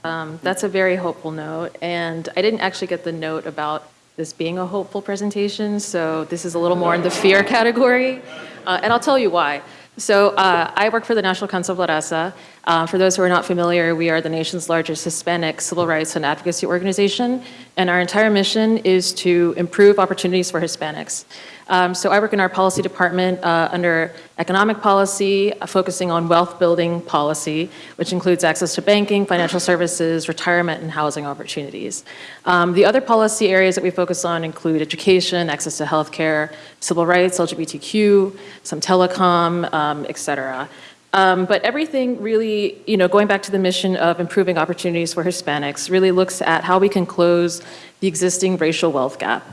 Um, That's a very hopeful note, and I didn't actually get the note about this being a hopeful presentation, so this is a little more in the fear category, Uh, and I'll tell you why. So uh, I work for the National Council of La Raza. Uh, For those who are not familiar, we are the nation's largest Hispanic civil rights and advocacy organization, and our entire mission is to improve opportunities for Hispanics. Um, So I work in our policy department uh, under economic policy, uh, focusing on wealth building policy, which includes access to banking, financial services, retirement, and housing opportunities. Um, The other policy areas that we focus on include education, access to healthcare, civil rights, LGBTQ, some telecom, um, et cetera. Um, But everything really, you know, going back to the mission of improving opportunities for Hispanics, really looks at how we can close the existing racial wealth gap.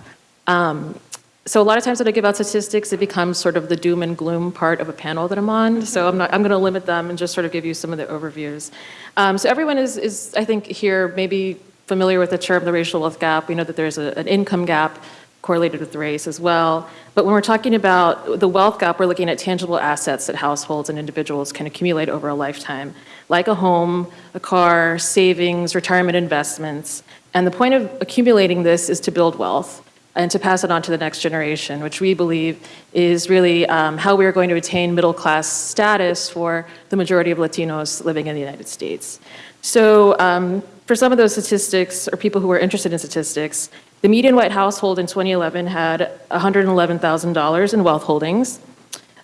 Um, so a lot of times when I give out statistics, it becomes sort of the doom and gloom part of a panel that I'm on. So I'm not, I'm going to limit them and just sort of give you some of the overviews. Um, so everyone is, is, I think, here maybe familiar with the term the racial wealth gap. We know that there's a, an income gap correlated with race as well. But when we're talking about the wealth gap, we're looking at tangible assets that households and individuals can accumulate over a lifetime, like a home, a car, savings, retirement investments. And the point of accumulating this is to build wealth and to pass it on to the next generation, which we believe is really um, how we are going to attain middle class status for the majority of Latinos living in the United States. So um, for some of those statistics, or people who are interested in statistics, the median white household in 2011 had $111,000 in wealth holdings,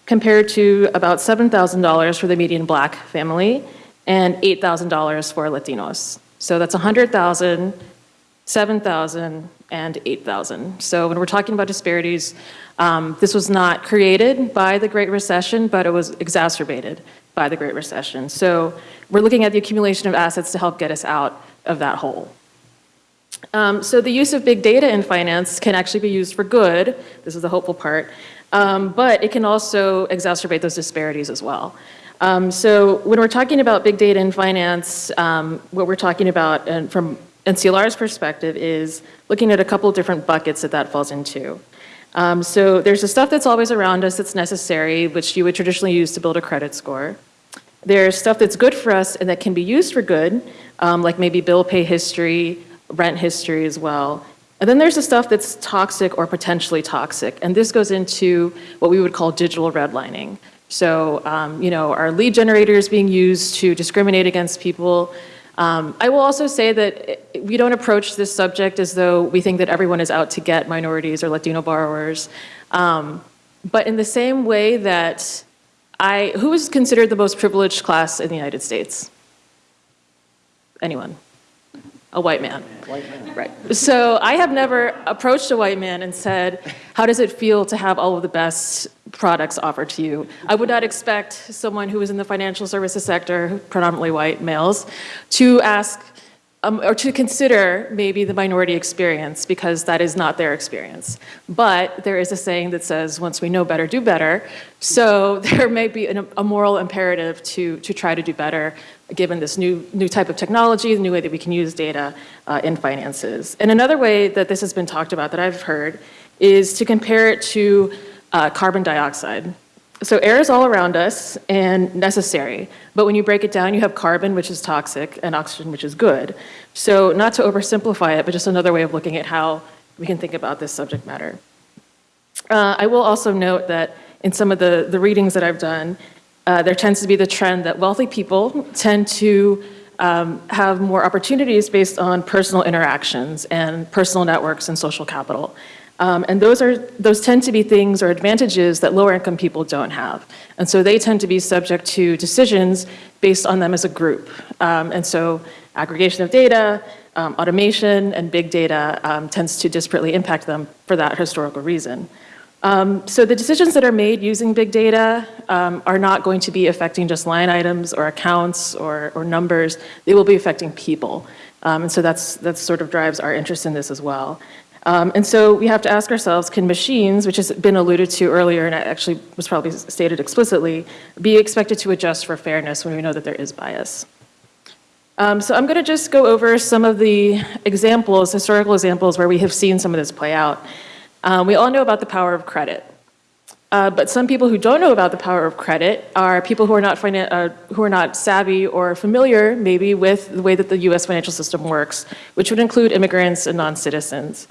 compared to about $7,000 for the median black family and $8,000 for Latinos. So that's 100,000, 7,000, and 8,000. So when we're talking about disparities, um, this was not created by the Great Recession, but it was exacerbated by the Great Recession. So we're looking at the accumulation of assets to help get us out of that hole. Um, So the use of big data in finance can actually be used for good, this is the hopeful part, um, but it can also exacerbate those disparities as well. Um, So when we're talking about big data in finance, um, what we're talking about, and from NCLR's perspective, is looking at a couple different buckets that that falls into. Um, So there's the stuff that's always around us that's necessary, which you would traditionally use to build a credit score. There's stuff that's good for us and that can be used for good, um, like maybe bill pay history, rent history as well. And then there's the stuff that's toxic or potentially toxic, and this goes into what we would call digital redlining. So, um, you know, our lead generators being used to discriminate against people? Um, I will also say that we don't approach this subject as though we think that everyone is out to get minorities or Latino borrowers. Um, but in the same way that I, who is considered the most privileged class in the United States? Anyone? A white man. White man. Right. So I have never approached a white man and said, how does it feel to have all of the best products offered to you? I would not expect someone who is in the financial services sector, predominantly white males, to ask um, or to consider maybe the minority experience because that is not their experience. But there is a saying that says, once we know better, do better. So there may be an, a moral imperative to, to try to do better given this new, new type of technology, the new way that we can use data uh, in finances. And another way that this has been talked about that I've heard is to compare it to uh, carbon dioxide. So air is all around us and necessary, but when you break it down, you have carbon, which is toxic, and oxygen, which is good. So not to oversimplify it, but just another way of looking at how we can think about this subject matter. Uh, I will also note that in some of the, the readings that I've done, uh, there tends to be the trend that wealthy people tend to um, have more opportunities based on personal interactions and personal networks and social capital. Um, and those are those tend to be things or advantages that lower income people don't have. And so they tend to be subject to decisions based on them as a group. Um, and so aggregation of data, um, automation, and big data um, tends to disparately impact them for that historical reason. Um, so the decisions that are made using big data um, are not going to be affecting just line items or accounts or, or numbers. They will be affecting people. Um, and so that's, that sort of drives our interest in this as well. Um, and so we have to ask ourselves, can machines, which has been alluded to earlier and actually was probably stated explicitly, be expected to adjust for fairness when we know that there is bias? Um, so I'm going to just go over some of the examples, historical examples, where we have seen some of this play out. Um, we all know about the power of credit. Uh, but some people who don't know about the power of credit are people who are not uh, who are not savvy or familiar maybe with the way that the U.S. financial system works, which would include immigrants and non-citizens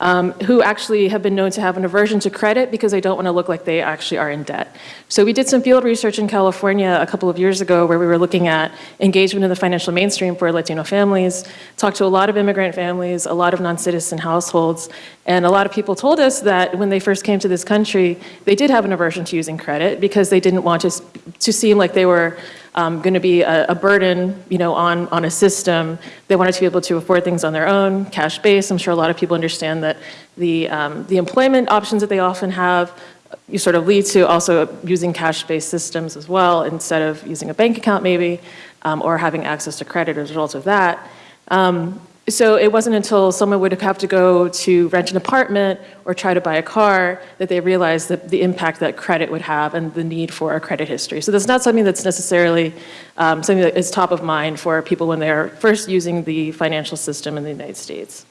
um, who actually have been known to have an aversion to credit because they don't want to look like they actually are in debt. So we did some field research in California a couple of years ago where we were looking at engagement in the financial mainstream for Latino families, talked to a lot of immigrant families, a lot of non-citizen households, and a lot of people told us that when they first came to this country, they did have an aversion to using credit because they didn't want to, to seem like they were um, going to be a, a, burden, you know, on, on a system. They wanted to be able to afford things on their own, cash based. I'm sure a lot of people understand that the, um, the employment options that they often have you sort of lead to also using cash-based systems as well instead of using a bank account maybe, um, or having access to credit as a result of that. Um, so it wasn't until someone would have to go to rent an apartment or try to buy a car that they realized the, the impact that credit would have and the need for a credit history. So that's not something that's necessarily um, something that is top of mind for people when they're first using the financial system in the United States.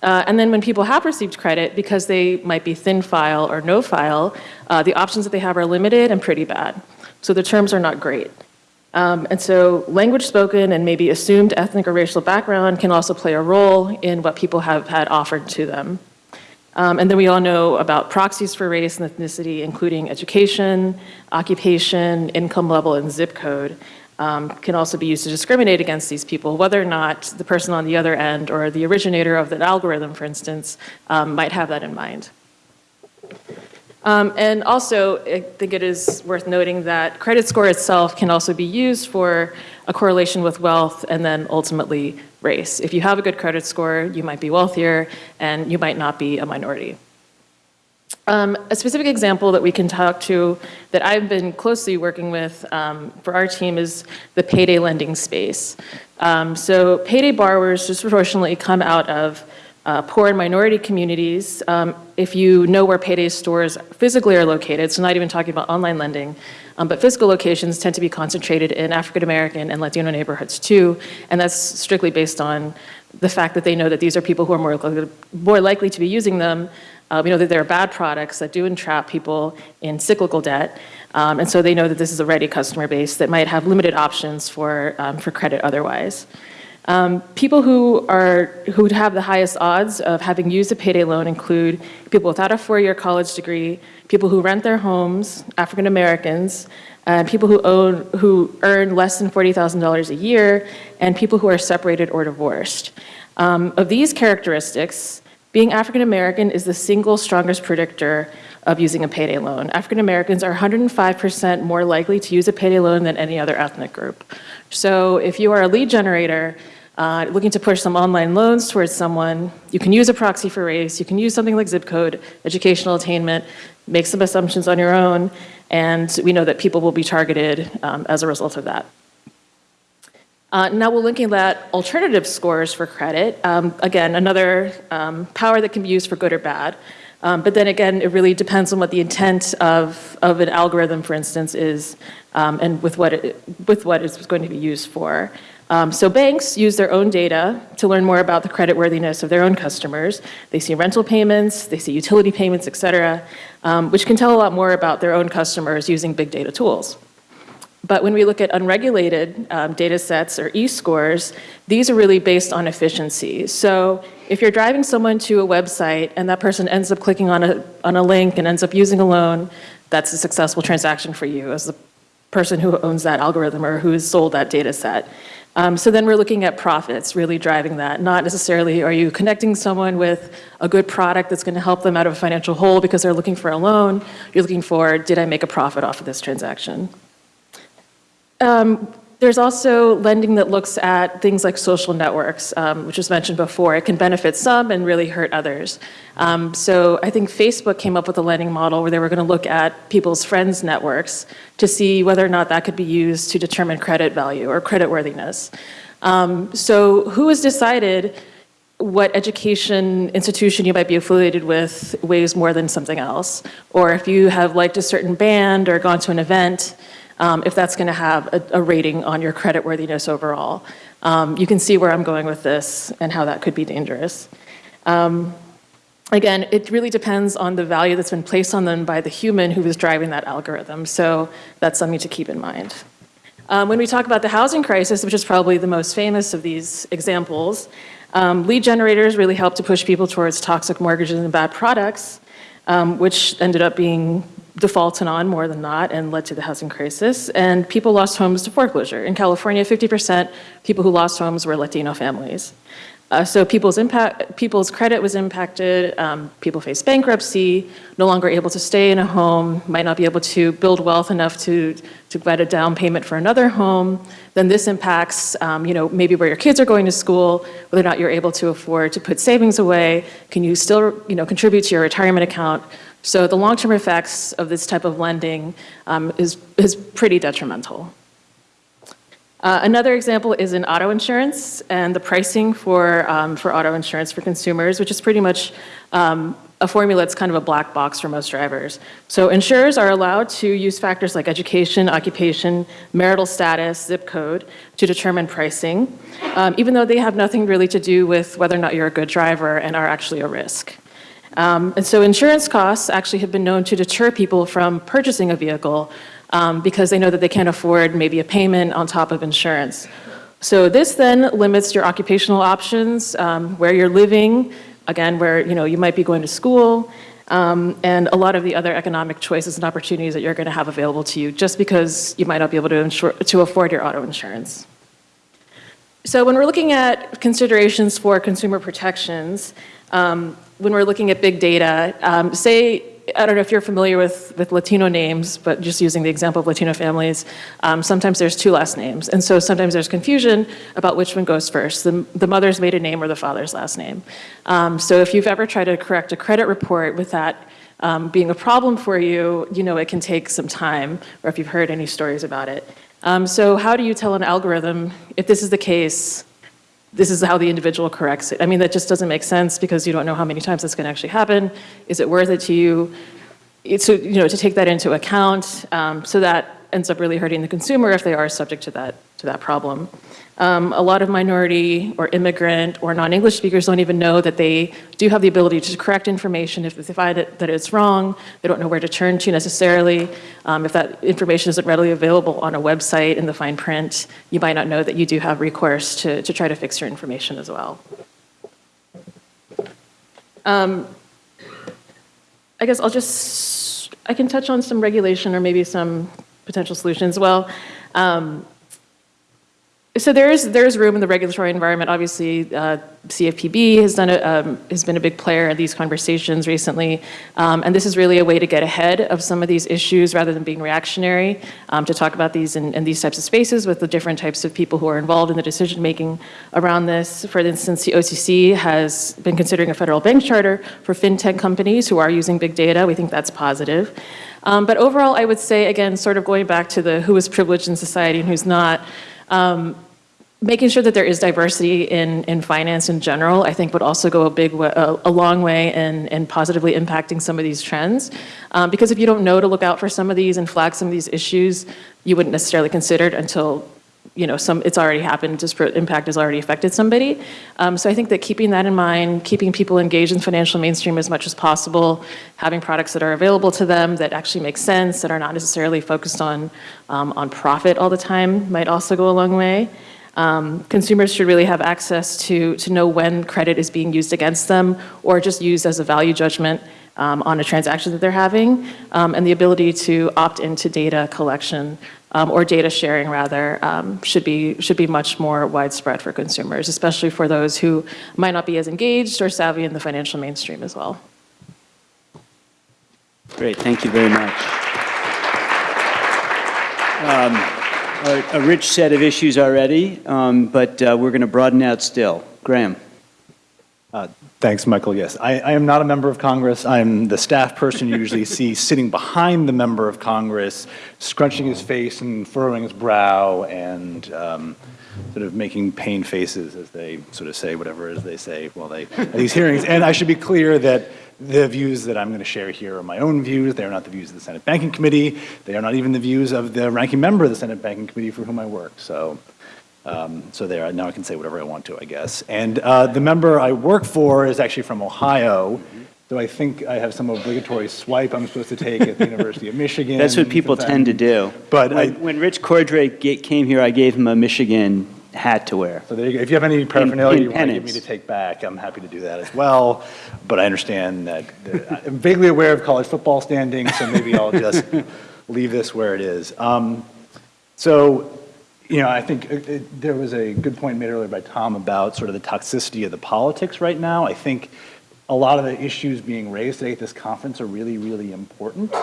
Uh, and then when people have received credit, because they might be thin file or no file, uh, the options that they have are limited and pretty bad. So the terms are not great. Um, and so language spoken and maybe assumed ethnic or racial background can also play a role in what people have had offered to them. Um, and then we all know about proxies for race and ethnicity, including education, occupation, income level, and zip code, um, can also be used to discriminate against these people, whether or not the person on the other end or the originator of that algorithm, for instance, um, might have that in mind. Um, and also, I think it is worth noting that credit score itself can also be used for a correlation with wealth and then ultimately race. If you have a good credit score, you might be wealthier and you might not be a minority. Um, A specific example that we can talk to, that I've been closely working with um, for our team is the payday lending space. Um, So payday borrowers disproportionately come out of uh, poor and minority communities. Um, If you know where payday stores physically are located, so not even talking about online lending, um, but physical locations tend to be concentrated in African-American and Latino neighborhoods too, and that's strictly based on the fact that they know that these are people who are more likely, more likely to be using them. Uh, we know that there are bad products that do entrap people in cyclical debt, um, and so they know that this is a ready customer base that might have limited options for, um, for credit otherwise. Um, People who are, who have the highest odds of having used a payday loan include people without a four-year college degree, people who rent their homes, African Americans, uh, people who own, who earn less than $40,000 a year, and people who are separated or divorced. Um, Of these characteristics, being African American is the single strongest predictor of using a payday loan. African Americans are 105% more likely to use a payday loan than any other ethnic group. So if you are a lead generator uh, looking to push some online loans towards someone, you can use a proxy for race, you can use something like zip code, educational attainment, make some assumptions on your own, and we know that people will be targeted um, as a result of that. Uh, Now we're looking at alternative scores for credit. Um, Again, another um, power that can be used for good or bad. Um, But then again, it really depends on what the intent of, of an algorithm, for instance, is, um, and with what, it, with what it's going to be used for. Um, So banks use their own data to learn more about the creditworthiness of their own customers. They see rental payments, they see utility payments, et cetera, um, which can tell a lot more about their own customers using big data tools. But when we look at unregulated um, data sets or e-scores, these are really based on efficiency. So if you're driving someone to a website and that person ends up clicking on a, on a link and ends up using a loan, that's a successful transaction for you as the person who owns that algorithm or who has sold that data set. Um, so then we're looking at profits, really driving that. Not necessarily are you connecting someone with a good product that's going to help them out of a financial hole because they're looking for a loan. You're looking for, did I make a profit off of this transaction? Um, There's also lending that looks at things like social networks, um, which was mentioned before. It can benefit some and really hurt others. Um, So I think Facebook came up with a lending model where they were going to look at people's friends' networks to see whether or not that could be used to determine credit value or creditworthiness. Um, So who has decided what education institution you might be affiliated with weighs more than something else? Or if you have liked a certain band or gone to an event, um, if that's going to have a, a rating on your creditworthiness overall. Um, you can see where I'm going with this and how that could be dangerous. Um, again, it really depends on the value that's been placed on them by the human who is driving that algorithm. So that's something to keep in mind. Um, when we talk about the housing crisis, which is probably the most famous of these examples, um, lead generators really help to push people towards toxic mortgages and bad products, um, which ended up being defaulted on more than not and led to the housing crisis. And people lost homes to foreclosure. In California, 50% people who lost homes were Latino families. Uh, so people's impact, people's credit was impacted. Um, people faced bankruptcy, no longer able to stay in a home, might not be able to build wealth enough to to get a down payment for another home. Then this impacts, um, you know, maybe where your kids are going to school, whether or not you're able to afford to put savings away. Can you still, you know, contribute to your retirement account? So the long-term effects of this type of lending um, is is pretty detrimental. Uh, Another example is in auto insurance and the pricing for, um, for auto insurance for consumers, which is pretty much um, a formula that's kind of a black box for most drivers. So insurers are allowed to use factors like education, occupation, marital status, zip code to determine pricing, um, even though they have nothing really to do with whether or not you're a good driver and are actually a risk. Um, And so insurance costs actually have been known to deter people from purchasing a vehicle um, because they know that they can't afford maybe a payment on top of insurance. So this then limits your occupational options, um, where you're living, again, where you know you might be going to school, um, and a lot of the other economic choices and opportunities that you're going to have available to you, just because you might not be able to insure to afford your auto insurance. So when we're looking at considerations for consumer protections, um, when we're looking at big data, um, say I don't know if you're familiar with, with Latino names, but just using the example of Latino families, um, sometimes there's two last names. And so sometimes there's confusion about which one goes first, the, the mother's maiden name or the father's last name. Um, so if you've ever tried to correct a credit report with that um, being a problem for you, you know it can take some time, or if you've heard any stories about it. Um, so how do you tell an algorithm, if this is the case, this is how the individual corrects it. I mean, that just doesn't make sense because you don't know how many times that's going to actually happen. Is it worth it to you? It's, you know, to take that into account. Um, so that ends up really hurting the consumer if they are subject to that, to that problem. Um, a lot of minority or immigrant or non-English speakers don't even know that they do have the ability to correct information if they find it, that it's wrong. They don't know where to turn to necessarily. Um, if that information isn't readily available on a website in the fine print, you might not know that you do have recourse to, to try to fix your information as well. Um, I guess I'll just, I can touch on some regulation or maybe some potential solutions. Well, um, so there is, there is room in the regulatory environment. Obviously, uh, CFPB has, done a, um, has been a big player in these conversations recently. Um, and this is really a way to get ahead of some of these issues rather than being reactionary, um, to talk about these in, in these types of spaces with the different types of people who are involved in the decision making around this. For instance, the OCC has been considering a federal bank charter for fintech companies who are using big data. We think that's positive. Um, but overall, I would say, again, sort of going back to the who is privileged in society and who's not, um, making sure that there is diversity in, in finance in general, I think would also go a big, wa- a, a long way in, in positively impacting some of these trends. Um, because if you don't know to look out for some of these and flag some of these issues, you wouldn't necessarily consider it until, you know, some, it's already happened, disparate impact has already affected somebody. Um, so I think that keeping that in mind, keeping people engaged in financial mainstream as much as possible, having products that are available to them that actually make sense, that are not necessarily focused on, um, on profit all the time might also go a long way. Um, consumers should really have access to, to know when credit is being used against them or just used as a value judgment um, on a transaction that they're having, um, and the ability to opt into data collection um, or data sharing rather um, should be should be much more widespread for consumers, especially for those who might not be as engaged or savvy in the financial mainstream as well. Great, thank you very much. Um, A a rich set of issues already, um, but uh, we're going to broaden out still. Graham? Thanks, Michael. Yes, I, I am not a member of Congress. I'm the staff person you usually see sitting behind the member of Congress, scrunching his face and furrowing his brow and um, sort of making pain faces as they sort of say whatever it is they say while they at these hearings. And I should be clear that the views that I'm going to share here are my own views. They are not the views of the Senate Banking Committee. They are not even the views of the ranking member of the Senate Banking Committee for whom I work. So. Um, so there, now I can say whatever I want to, I guess. And uh, the member I work for is actually from Ohio, so I think I have some obligatory swipe I'm supposed to take at the University of Michigan. That's what people tend to do. But I, When when Rich Cordray ga- came here, I gave him a Michigan hat to wear. so there you go. If you have any paraphernalia in you want to give me to take back, I'm happy to do that as well. But I understand that, that- I'm vaguely aware of college football standings, so maybe I'll just leave this where it is. Um, So, you know, I think it- it- there was a good point made earlier by Tom about sort of the toxicity of the politics right now. I think a lot of the issues being raised today at this conference are really, really important.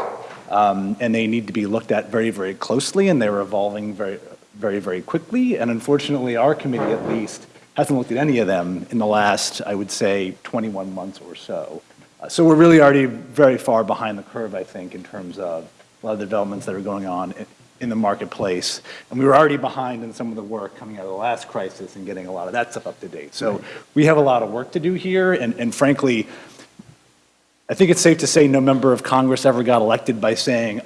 Um, And they need to be looked at very, very closely, and they're evolving very, very, very quickly. And unfortunately, our committee at least hasn't looked at any of them in the last, I would say, 21 months or so. Uh, So we're really already very far behind the curve, I think, in terms of a lot of the developments that are going on in the marketplace. And we were already behind in some of the work coming out of the last crisis and getting a lot of that stuff up to date. So we have a lot of work to do here, and and frankly, I think it's safe to say no member of Congress ever got elected by saying,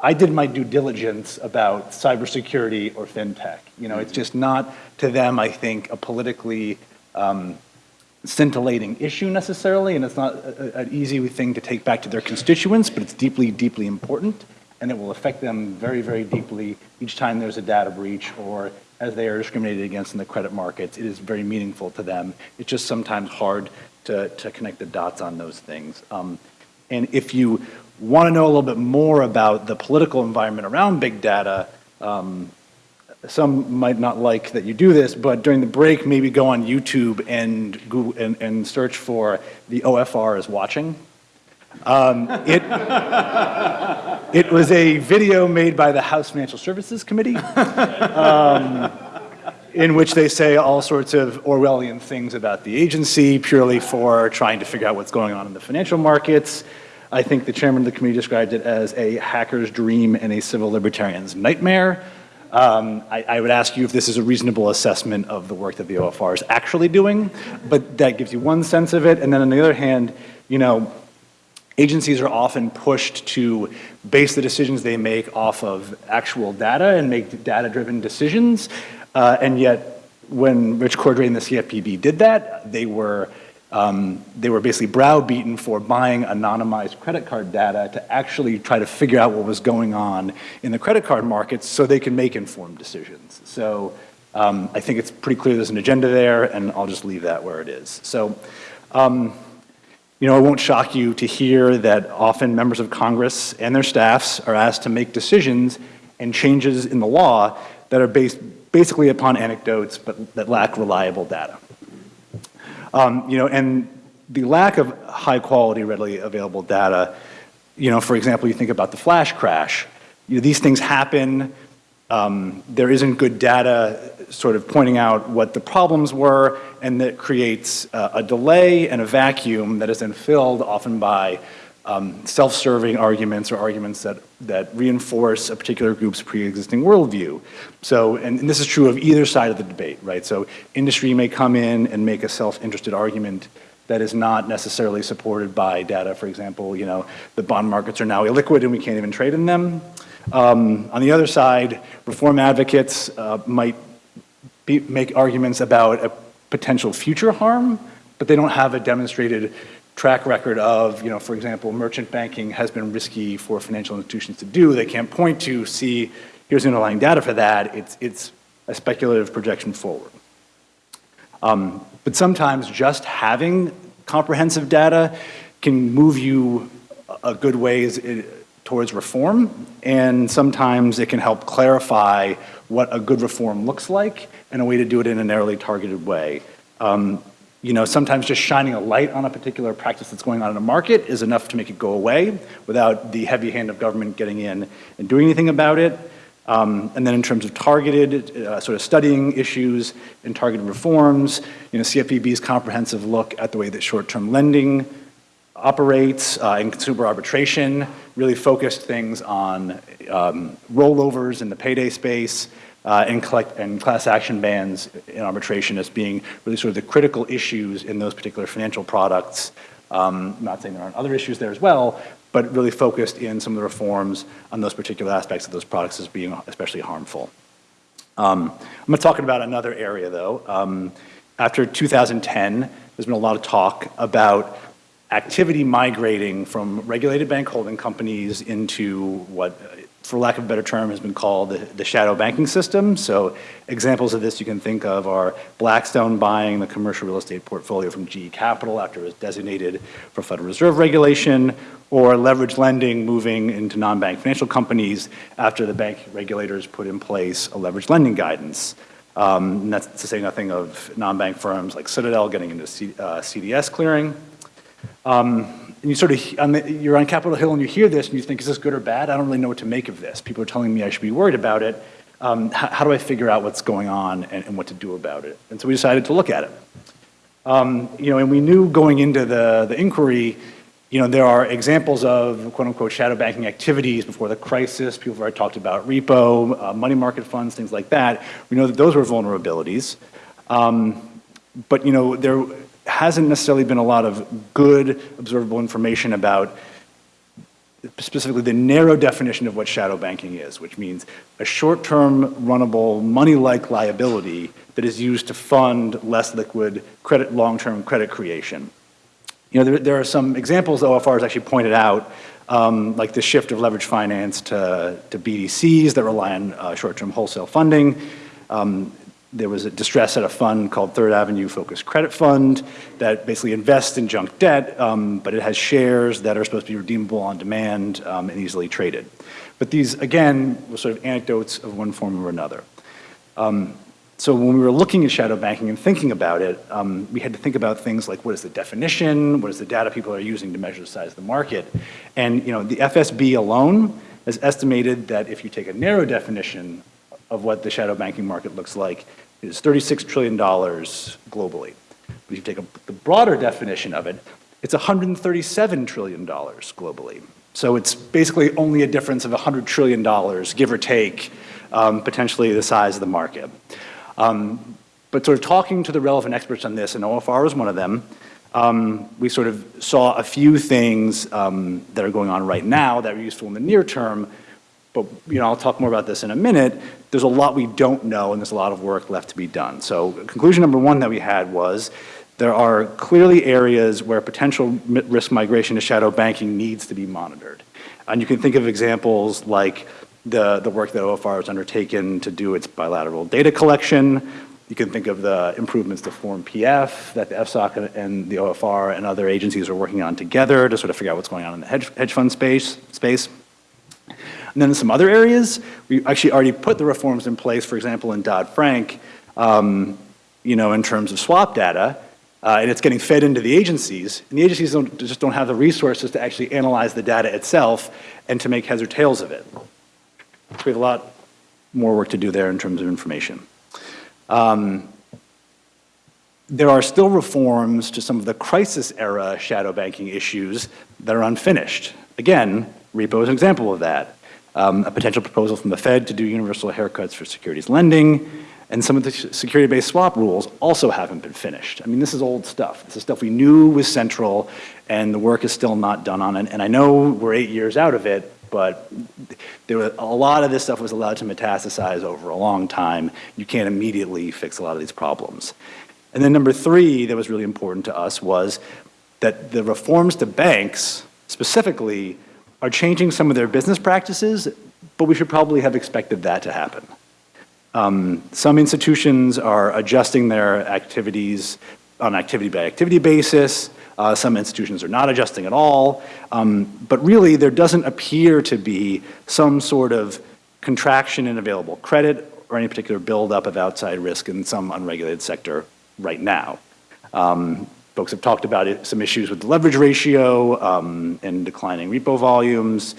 I did my due diligence about cybersecurity or fintech. You know, it's just not to them, I think, a politically um, scintillating issue necessarily, and it's not a- an easy thing to take back to their constituents, but it's deeply, deeply important, and it will affect them very, very deeply each time there's a data breach or as they are discriminated against in the credit markets. It is very meaningful to them. It's just sometimes hard to, to connect the dots on those things. Um, and if you want to know a little bit more about the political environment around big data, um, some might not like that you do this, but during the break, maybe go on YouTube and Google and, and search for the OFR is watching. Um, It, it was a video made by the House Financial Services Committee, um, in which they say all sorts of Orwellian things about the agency purely for trying to figure out what's going on in the financial markets. I think the chairman of the committee described it as a hacker's dream and a civil libertarian's nightmare. Um, I, I would ask you if this is a reasonable assessment of the work that the OFR is actually doing, but that gives you one sense of it. And then on the other hand, you know, agencies are often pushed to base the decisions they make off of actual data and make data-driven decisions. Uh, and yet, when Rich Cordray and the CFPB did that, they were um, they were basically browbeaten for buying anonymized credit card data to actually try to figure out what was going on in the credit card markets so they can make informed decisions. So um, I think it's pretty clear there's an agenda there, and I'll just leave that where it is. So, um, you know, it won't shock you to hear that often members of Congress and their staffs are asked to make decisions and changes in the law that are based basically upon anecdotes but that lack reliable data. Um, you know, and the lack of high quality, readily available data, you know, for example, you think about the flash crash. You know, these things happen. Um, there isn't good data sort of pointing out what the problems were, and that creates uh, a delay and a vacuum that is then filled often by um, self-serving arguments or arguments that, that reinforce a particular group's pre-existing worldview. So, and, and, this is true of either side of the debate, right? So industry may come in and make a self-interested argument that is not necessarily supported by data. For example, you know, the bond markets are now illiquid and we can't even trade in them. Um, on the other side, reform advocates uh, might be, make arguments about a potential future harm, but they don't have a demonstrated track record of, you know, for example, merchant banking has been risky for financial institutions to do. They can't point to, see, here's underlying data for that. It's, it's a speculative projection forward. Um, but sometimes just having comprehensive data can move you a good ways towards reform, and sometimes it can help clarify what a good reform looks like and a way to do it in a narrowly targeted way. Um, you know, sometimes just shining a light on a particular practice that's going on in a market is enough to make it go away without the heavy hand of government getting in and doing anything about it. Um, and then in terms of targeted uh, sort of studying issues and targeted reforms, you know, CFPB's comprehensive look at the way that short-term lending operates uh, and consumer arbitration really focused things on um, rollovers in the payday space, uh, and, collect, and class action bans in arbitration as being really sort of the critical issues in those particular financial products. Um, I'm not saying there aren't other issues there as well, but really focused in some of the reforms on those particular aspects of those products as being especially harmful. Um, I'm going to talk about another area though. Um, after 2010, there's been a lot of talk about activity migrating from regulated bank holding companies into what for lack of a better term, has been called the, the, shadow banking system. So examples of this you can think of are Blackstone buying the commercial real estate portfolio from GE Capital after it was designated for Federal Reserve regulation, or leverage lending moving into non-bank financial companies after the bank regulators put in place a leverage lending guidance. Um, and that's to say nothing of non-bank firms like Citadel getting into C, uh, CDS clearing. Um, and you sort of, you're on Capitol Hill and you hear this and you think, is this good or bad? I don't really know what to make of this. People are telling me I should be worried about it. Um, how, how, do I figure out what's going on and, and, what to do about it? And so we decided to look at it. Um, you know, and we knew going into the, the inquiry, you know, there are examples of quote unquote shadow banking activities before the crisis. People have already talked about repo, uh, money market funds, things like that. We know that those were vulnerabilities. Um, but, you know, there, hasn't necessarily been a lot of good observable information about specifically the narrow definition of what shadow banking is, which means a short-term runnable money-like liability that is used to fund less liquid credit, long-term credit creation. You know, there, there, are some examples OFR has actually pointed out, um, like the shift of leverage finance to, to BDCs that rely on uh, short-term wholesale funding. Um, there was a distress at a fund called Third Avenue Focused Credit Fund that basically invests in junk debt, um, but it has shares that are supposed to be redeemable on demand um, and easily traded. But these, again, were sort of anecdotes of one form or another. Um, so when we were looking at shadow banking and thinking about it, um, we had to think about things like what is the definition, what is the data people are using to measure the size of the market. And you know, the FSB alone has estimated that if you take a narrow definition of what the shadow banking market looks like, is $36 trillion globally. But if you take a, the broader definition of it, it's $137 trillion globally. So it's basically only a difference of $100 trillion, give or take, um, potentially the size of the market. Um, but sort of talking to the relevant experts on this, and OFR was one of them, um, we sort of saw a few things um, that are going on right now that are useful in the near term, but you know, I'll talk more about this in a minute. There's a lot we don't know and there's a lot of work left to be done. So conclusion number one that we had was there are clearly areas where potential risk migration to shadow banking needs to be monitored. And you can think of examples like the, the work that OFR has undertaken to do its bilateral data collection. You can think of the improvements to Form PF that the FSOC and the OFR and other agencies are working on together to sort of figure out what's going on in the hedge, hedge fund space. space. And then in some other areas, we actually already put the reforms in place, for example, in Dodd-Frank, um, you know, in terms of swap data, uh, and it's getting fed into the agencies, and the agencies don't, just don't have the resources to actually analyze the data itself and to make heads or tails of it. So we have a lot more work to do there in terms of information. Um, there are still reforms to some of the crisis era shadow banking issues that are unfinished. Again, repo is an example of that. Um, a potential proposal from the Fed to do universal haircuts for securities lending, and some of the security-based swap rules also haven't been finished. I mean, this is old stuff. This is stuff we knew was central, and the work is still not done on it. And I know we're eight years out of it, but there were, a lot of this stuff was allowed to metastasize over a long time. You can't immediately fix a lot of these problems. And then number three that was really important to us was that the reforms to banks specifically are changing some of their business practices, but we should probably have expected that to happen. Um, some institutions are adjusting their activities on activity by activity basis. Uh, some institutions are not adjusting at all. Um, but really, there doesn't appear to be some sort of contraction in available credit or any particular buildup of outside risk in some unregulated sector right now. Um, folks have talked about it, some issues with the leverage ratio um, and declining repo volumes.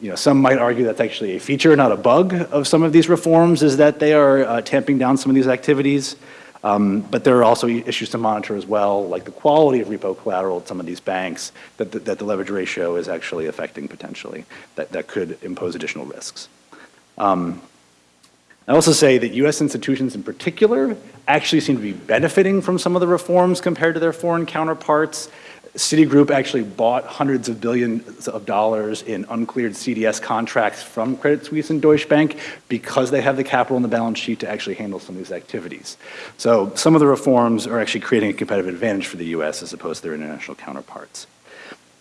You know, some might argue that's actually a feature, not a bug of some of these reforms, is that they are uh, tamping down some of these activities. Um, but there are also issues to monitor as well, like the quality of repo collateral at some of these banks that the, that the leverage ratio is actually affecting potentially, that, that could impose additional risks. Um, I also say that US institutions in particular actually seem to be benefiting from some of the reforms compared to their foreign counterparts. Citigroup actually bought hundreds of billions of dollars in uncleared CDS contracts from Credit Suisse and Deutsche Bank because they have the capital in the balance sheet to actually handle some of these activities. So some of the reforms are actually creating a competitive advantage for the US as opposed to their international counterparts.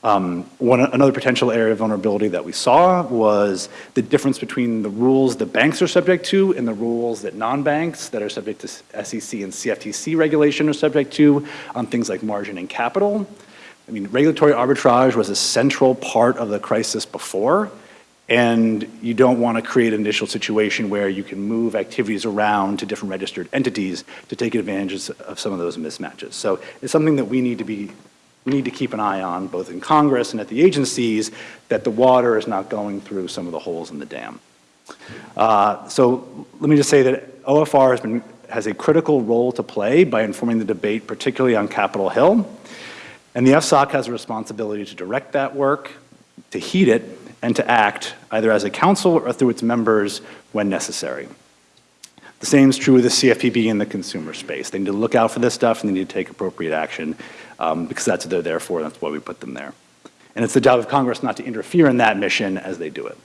Um, one, another potential area of vulnerability that we saw was the difference between the rules that banks are subject to and the rules that non-banks that are subject to SEC and CFTC regulation are subject to on things like margin and capital. I mean, regulatory arbitrage was a central part of the crisis before, and you don't want to create an initial situation where you can move activities around to different registered entities to take advantage of some of those mismatches. So it's something that we need to be need to keep an eye on, both in Congress and at the agencies, that the water is not going through some of the holes in the dam. Uh, so let me just say that OFR has, been, has a critical role to play by informing the debate, particularly on Capitol Hill. And the FSOC has a responsibility to direct that work, to heed it, and to act either as a council or through its members when necessary. The same is true with the CFPB in the consumer space. They need to look out for this stuff and they need to take appropriate action um, because that's what they're there for, that's why we put them there. And it's the job of Congress not to interfere in that mission as they do it.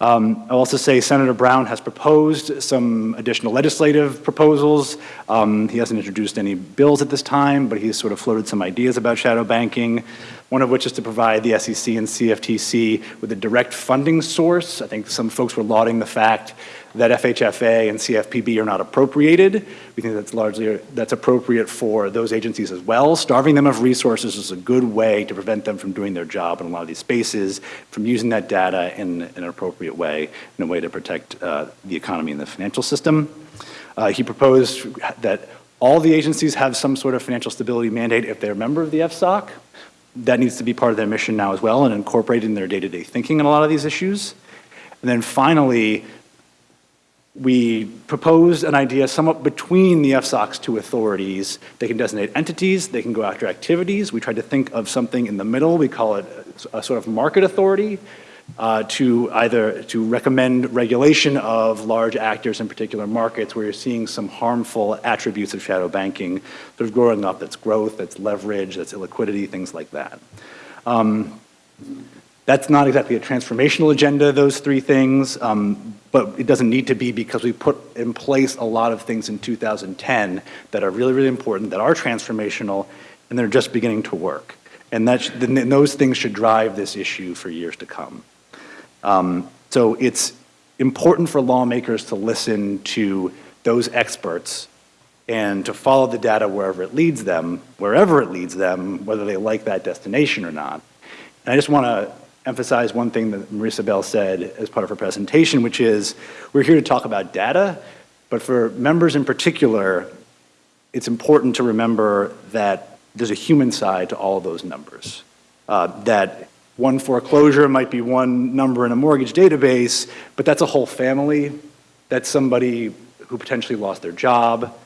Um, I'll also say Senator Brown has proposed some additional legislative proposals. Um, he hasn't introduced any bills at this time, but he's sort of floated some ideas about shadow banking, one of which is to provide the SEC and CFTC with a direct funding source. I think some folks were lauding the fact that FHFA and CFPB are not appropriated. We think that's largely, that's appropriate for those agencies as well. Starving them of resources is a good way to prevent them from doing their job in a lot of these spaces, from using that data in, in an appropriate way, in a way to protect uh, the economy and the financial system. Uh, He proposed that all the agencies have some sort of financial stability mandate if they're a member of the FSOC. That needs to be part of their mission now as well and incorporated in their day-to-day thinking on a lot of these issues. And then finally, we proposed an idea somewhat between the FSOC's two authorities. They can designate entities, they can go after activities. We tried to think of something in the middle. We call it a sort of market authority uh, to either to recommend regulation of large actors in particular markets where you're seeing some harmful attributes of shadow banking sort of growing up. That's growth, that's leverage, that's illiquidity, things like that. Um, that's not exactly a transformational agenda, those three things, um, but it doesn't need to be because we put in place a lot of things in 2010 that are really, really important, that are transformational, and they're just beginning to work. And that, those things should drive this issue for years to come. Um, So it's important for lawmakers to listen to those experts and to follow the data wherever it leads them, wherever it leads them, whether they like that destination or not. And I just want to emphasize one thing that Marisabel said as part of her presentation, which is we're here to talk about data, but for members in particular, it's important to remember that there's a human side to all those numbers. Uh, that one foreclosure might be one number in a mortgage database, but that's a whole family. That's somebody who potentially lost their job.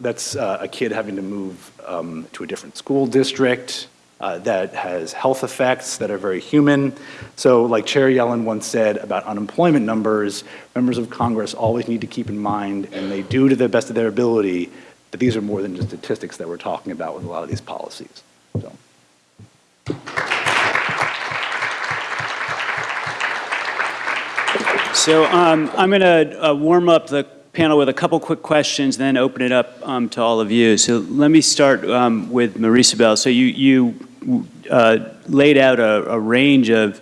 That's uh, a kid having to move um, to a different school district. Uh, that has health effects that are very human. So, like Chair Yellen once said about unemployment numbers, members of Congress always need to keep in mind, and they do to the best of their ability, that these are more than just statistics that we're talking about with a lot of these policies. So. So um, I'm going to uh, warm up the panel with a couple quick questions, then open it up um, to all of you. So let me start um, with Marisabel. So you, you uh, laid out a, a range of,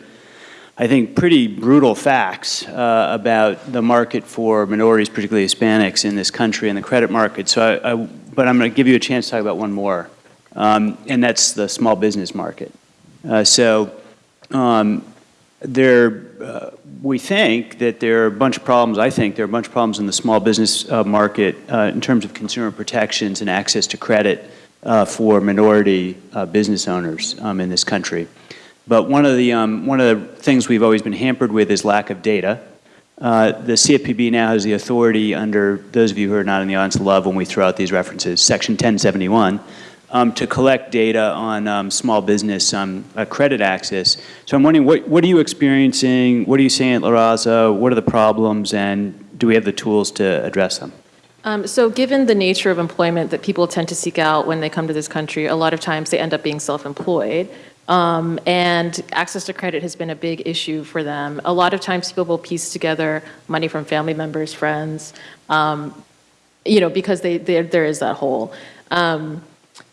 I think, pretty brutal facts uh, about the market for minorities, particularly Hispanics, in this country and the credit market. So I, I but I'm going to give you a chance to talk about one more, um, and that's the small business market. Uh, so um, there, uh, we think that there are a bunch of problems, I think there are a bunch of problems in the small business uh, market uh, in terms of consumer protections and access to credit uh, for minority uh, business owners um, in this country. But one of, the, um, one of the things we've always been hampered with is lack of data. Uh, the CFPB now has the authority under, those of you who are not in the audience love when we throw out these references, Section 1071, um, to collect data on um, small business um, uh, credit access. So I'm wondering, what, what are you experiencing? What are you seeing at La Raza? What are the problems? And do we have the tools to address them? Um, So given the nature of employment that people tend to seek out when they come to this country, a lot of times they end up being self-employed. Um, And access to credit has been a big issue for them. A lot of times people will piece together money from family members, friends, um, you know, because they, there there is that hole.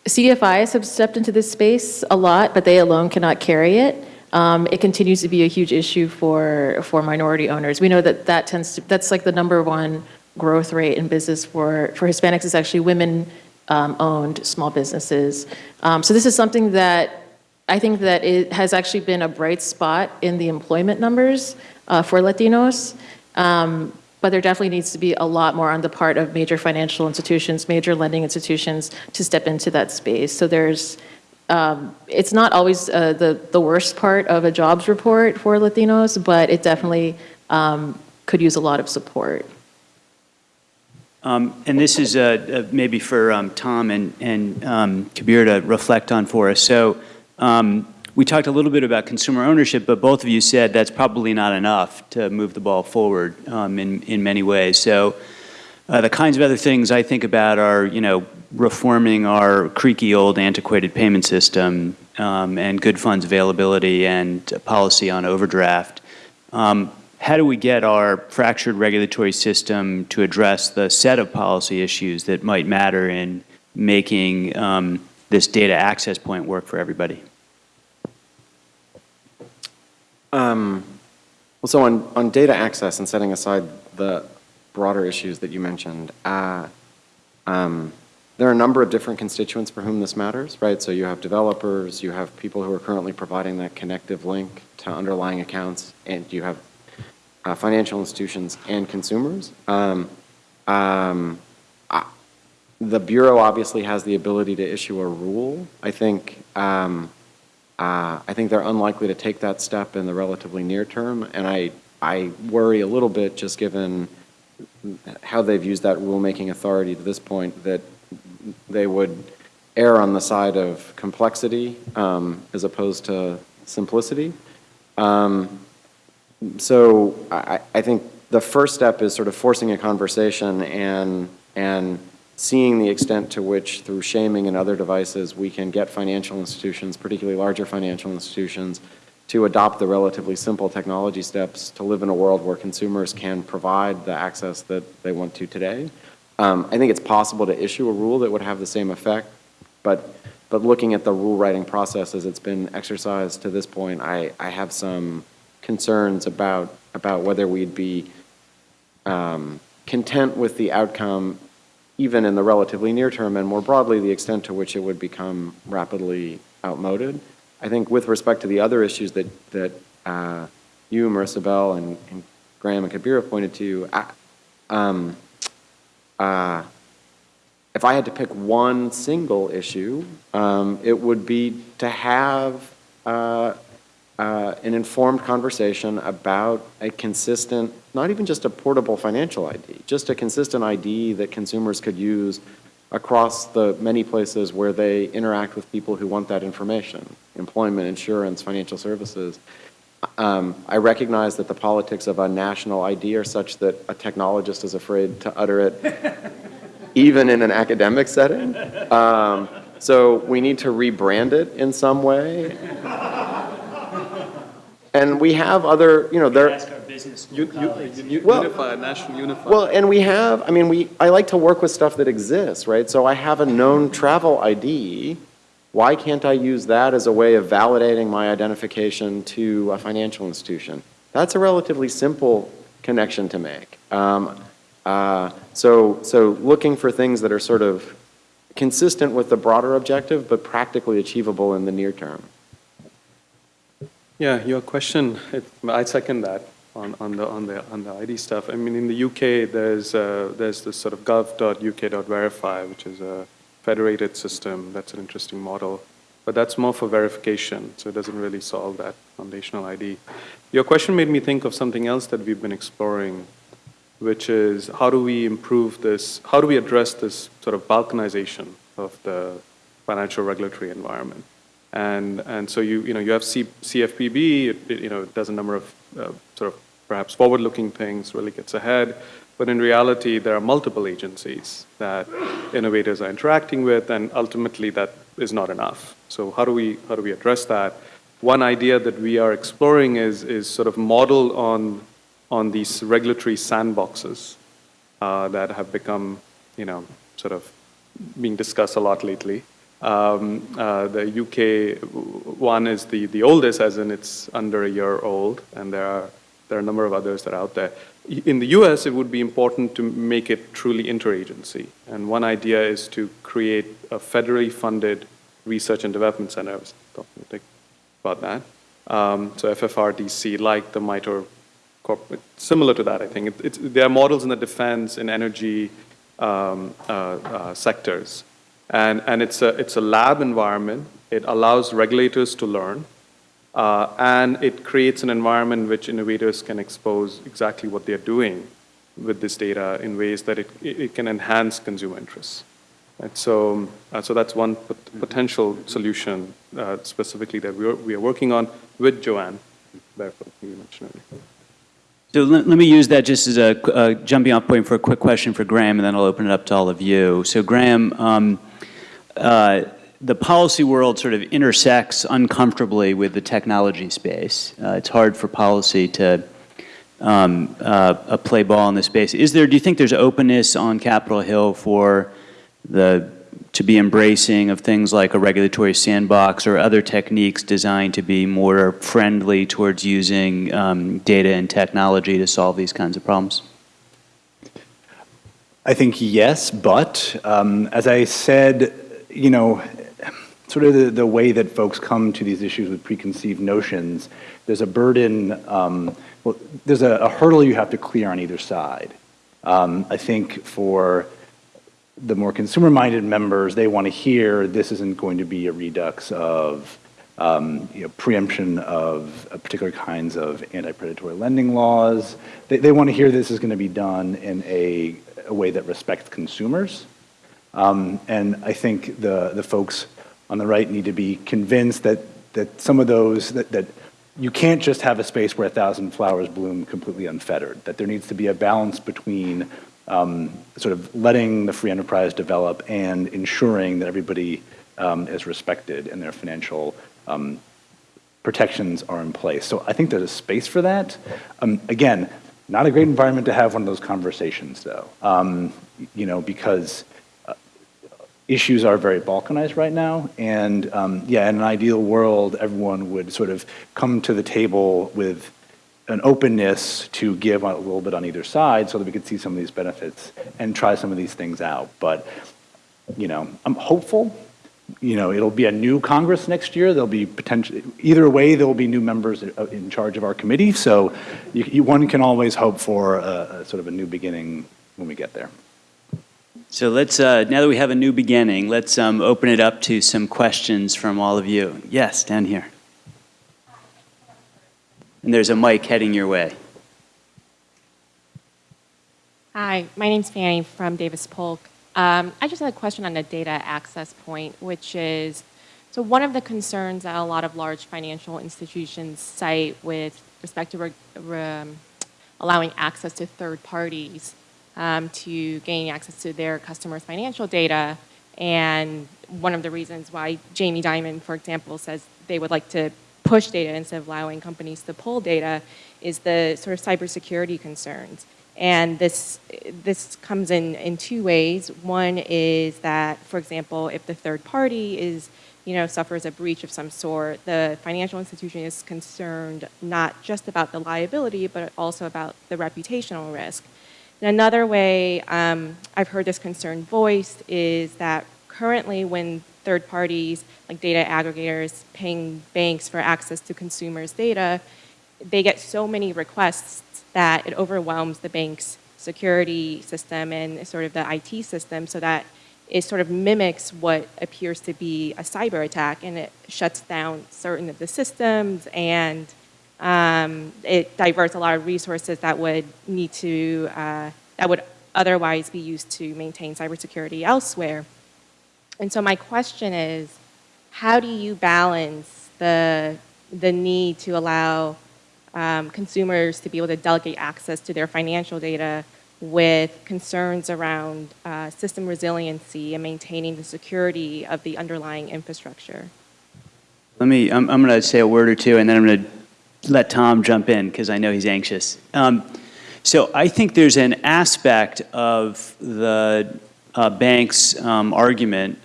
Um, CDFIs have stepped into this space a lot, but they alone cannot carry it. Um, It continues to be a huge issue for, for minority owners. We know that that tends to, that's like the number one growth rate in business for, for Hispanics is actually women-owned small businesses. Um, So this is something that I think that it has actually been a bright spot in the employment numbers uh, for Latinos. Um, But there definitely needs to be a lot more on the part of major financial institutions, major lending institutions to step into that space. So there's, um, it's not always uh, the, the worst part of a jobs report for Latinos, but it definitely um, could use a lot of support. Um, And this is uh, uh, maybe for um, Tom and, and um, Kabir to reflect on for us. So um, we talked a little bit about consumer ownership, but both of you said that's probably not enough to move the ball forward um, in, in many ways. So uh, the kinds of other things I think about are, you know, reforming our creaky old antiquated payment system um, and good funds availability and policy on overdraft. Um, how do we get our fractured regulatory system to address the set of policy issues that might matter in making um, this data access point work for everybody? Um, Well, so on, on data access and setting aside the broader issues that you mentioned, uh, um, there are a number of different constituents for whom this matters, right? So you have developers, you have people who are currently providing that connective link to underlying accounts, and you have uh, financial institutions and consumers. Um, um, the Bureau obviously has the ability to issue a rule. I think, um, uh, I think they're unlikely to take that step in the relatively near term, and I, I worry a little bit, just given how they've used that rulemaking authority to this point, that they would err on the side of complexity um, as opposed to simplicity. Um, so I, I think the first step is sort of forcing a conversation and, and seeing the extent to which through shaming and other devices we can get financial institutions, particularly larger financial institutions, to adopt the relatively simple technology steps to live in a world where consumers can provide the access that they want to today. Um, I think it's possible to issue a rule that would have the same effect, but, but looking at the rule writing process as it's been exercised to this point, I, I have some concerns about, about whether we'd be um, content with the outcome even in the relatively near term and more broadly the extent to which it would become rapidly outmoded. I think with respect to the other issues that, that uh, you, Marisabel, and, and Graham and Kabir have pointed to, I, um, uh, if I had to pick one single issue, um, it would be to have uh, uh, an informed conversation about a consistent, not even just a portable financial ID, just a consistent ID that consumers could use across the many places where they interact with people who want that information, employment, insurance, financial services. Um, I recognize that the politics of a national ID are such that a technologist is afraid to utter it even in an academic setting. Um, so we need to rebrand it in some way. And we have other, you know, there. U- u- u- Well- Unified, national unified. Well, and we have, I mean, we, I like to work with stuff that exists, right? So I have a known travel ID. Why can't I use that as a way of validating my identification to a financial institution? That's a relatively simple connection to make. Um, uh, so, so looking for things that are sort of consistent with the broader objective, but practically achievable in the near term. Yeah, your question, it- I second that on, on the, on the, on the ID stuff. I mean, in the UK, there's, uh, there's this sort of gov.uk.verify, which is a federated system. That's an interesting model. But that's more for verification, so it doesn't really solve that foundational ID. Your question made me think of something else that we've been exploring, which is how do we improve this, how do we address this sort of balkanization of the financial regulatory environment? And, and so you, you know, you have C, CFPB, it, it, you know, it does a number of uh, sort of perhaps forward-looking things, really gets ahead. But in reality, there are multiple agencies that innovators are interacting with, and ultimately that is not enough. So how do we, how do we address that? One idea that we are exploring is, is sort of modeled on, on these regulatory sandboxes uh, that have become, you know, sort of being discussed a lot lately. Um, uh, the UK one is the, the oldest, as in it's under a year old, and there are, there are a number of others that are out there. In the US, it would be important to make it truly interagency. And one idea is to create a federally funded research and development center. I was talking about that. Um, so FFRDC, like the MITRE corporate, similar to that, I think. It, it's, there are models in the defense and energy um, uh, uh, sectors and, and it's, a, it's a lab environment. It allows regulators to learn. Uh, and it creates an environment in which innovators can expose exactly what they're doing with this data in ways that it, it can enhance consumer interests. And so, uh, so that's one pot potential solution uh, specifically that we are, we are working on with Jo Ann Barefoot, you mentioned earlier. So let, let me use that just as a, a jumping off point for a quick question for Graham, and then I'll open it up to all of you. So Graham, um, uh, the policy world sort of intersects uncomfortably with the technology space. Uh, it's hard for policy to um, uh, play ball in this space. Is there, do you think there's openness on Capitol Hill for the, to be embracing of things like a regulatory sandbox or other techniques designed to be more friendly towards using um, data and technology to solve these kinds of problems? I think yes, but um, as I said, you know, sort of the, the way that folks come to these issues with preconceived notions, there's a burden, um, well, there's a, a, hurdle you have to clear on either side. Um, I think for the more consumer-minded members, they want to hear this isn't going to be a redux of, um, you know, preemption of uh, particular kinds of anti-predatory lending laws. They, they want to hear this is going to be done in a, a way that respects consumers. Um, and I think the, the folks on the right need to be convinced that, that some of those, that, that you can't just have a space where a thousand flowers bloom completely unfettered, that there needs to be a balance between um, sort of letting the free enterprise develop and ensuring that everybody um, is respected and their financial um, protections are in place. So I think there's a space for that. Um, again, not a great environment to have one of those conversations, though, um, you know, because issues are very balkanized right now. And um, yeah, in an ideal world, everyone would sort of come to the table with an openness to give a little bit on either side so that we could see some of these benefits and try some of these things out. But, you know, I'm hopeful. You know, it'll be a new Congress next year. There'll be potentially, either way, there'll be new members uh, in charge of our committee. So you, you, one can always hope for a, a sort of a new beginning when we get there. So let's, uh, now that we have a new beginning, let's um, open it up to some questions from all of you. Yes, down here. And there's a mic heading your way. Hi, my name's Fanny from Davis Polk. Um, I just had a question on the data access point, which is, so one of the concerns that a lot of large financial institutions cite with respect to re, allowing access to third parties um, to gain access to their customers' financial data, and one of the reasons why Jamie Dimon, for example, says they would like to push data instead of allowing companies to pull data is the sort of cybersecurity concerns. And this, this comes in, in two ways. One is that, for example, if the third party is, you know, suffers a breach of some sort, the financial institution is concerned not just about the liability, but also about the reputational risk. Another way um, I've heard this concern voiced is that currently when third parties, like data aggregators, paying banks for access to consumers' data, they get so many requests that it overwhelms the bank's security system and sort of the IT system so that it sort of mimics what appears to be a cyber attack and it shuts down certain of the systems and um, it diverts a lot of resources that would need to, uh, that would otherwise be used to maintain cybersecurity elsewhere. And so my question is, how do you balance the, the need to allow um, consumers to be able to delegate access to their financial data with concerns around uh, system resiliency and maintaining the security of the underlying infrastructure? Let me, I'm, I'm going to say a word or two, and then I'm going to let Tom jump in, because I know he's anxious. Um, so I think there's an aspect of the uh, bank's um, argument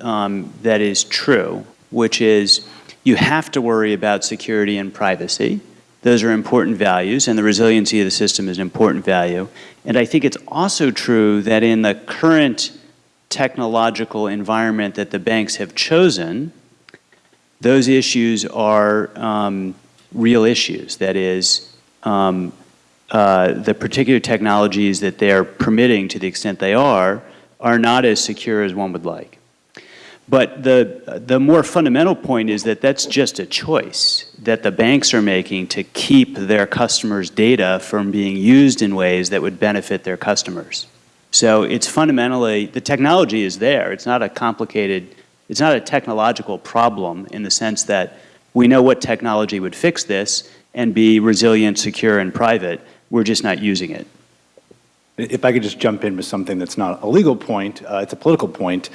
um, that is true, which is you have to worry about security and privacy. Those are important values, and the resiliency of the system is an important value. And I think it's also true that in the current technological environment that the banks have chosen, those issues are um, real issues. That is, um, uh, the particular technologies that they're permitting, to the extent they are, are not as secure as one would like. But the, the more fundamental point is that that's just a choice that the banks are making to keep their customers' data from being used in ways that would benefit their customers. So it's fundamentally, the technology is there. It's not a complicated, it's not a technological problem in the sense that we know what technology would fix this and be resilient, secure, and private. We're just not using it. If I could just jump in with something that's not a legal point, uh, it's a political point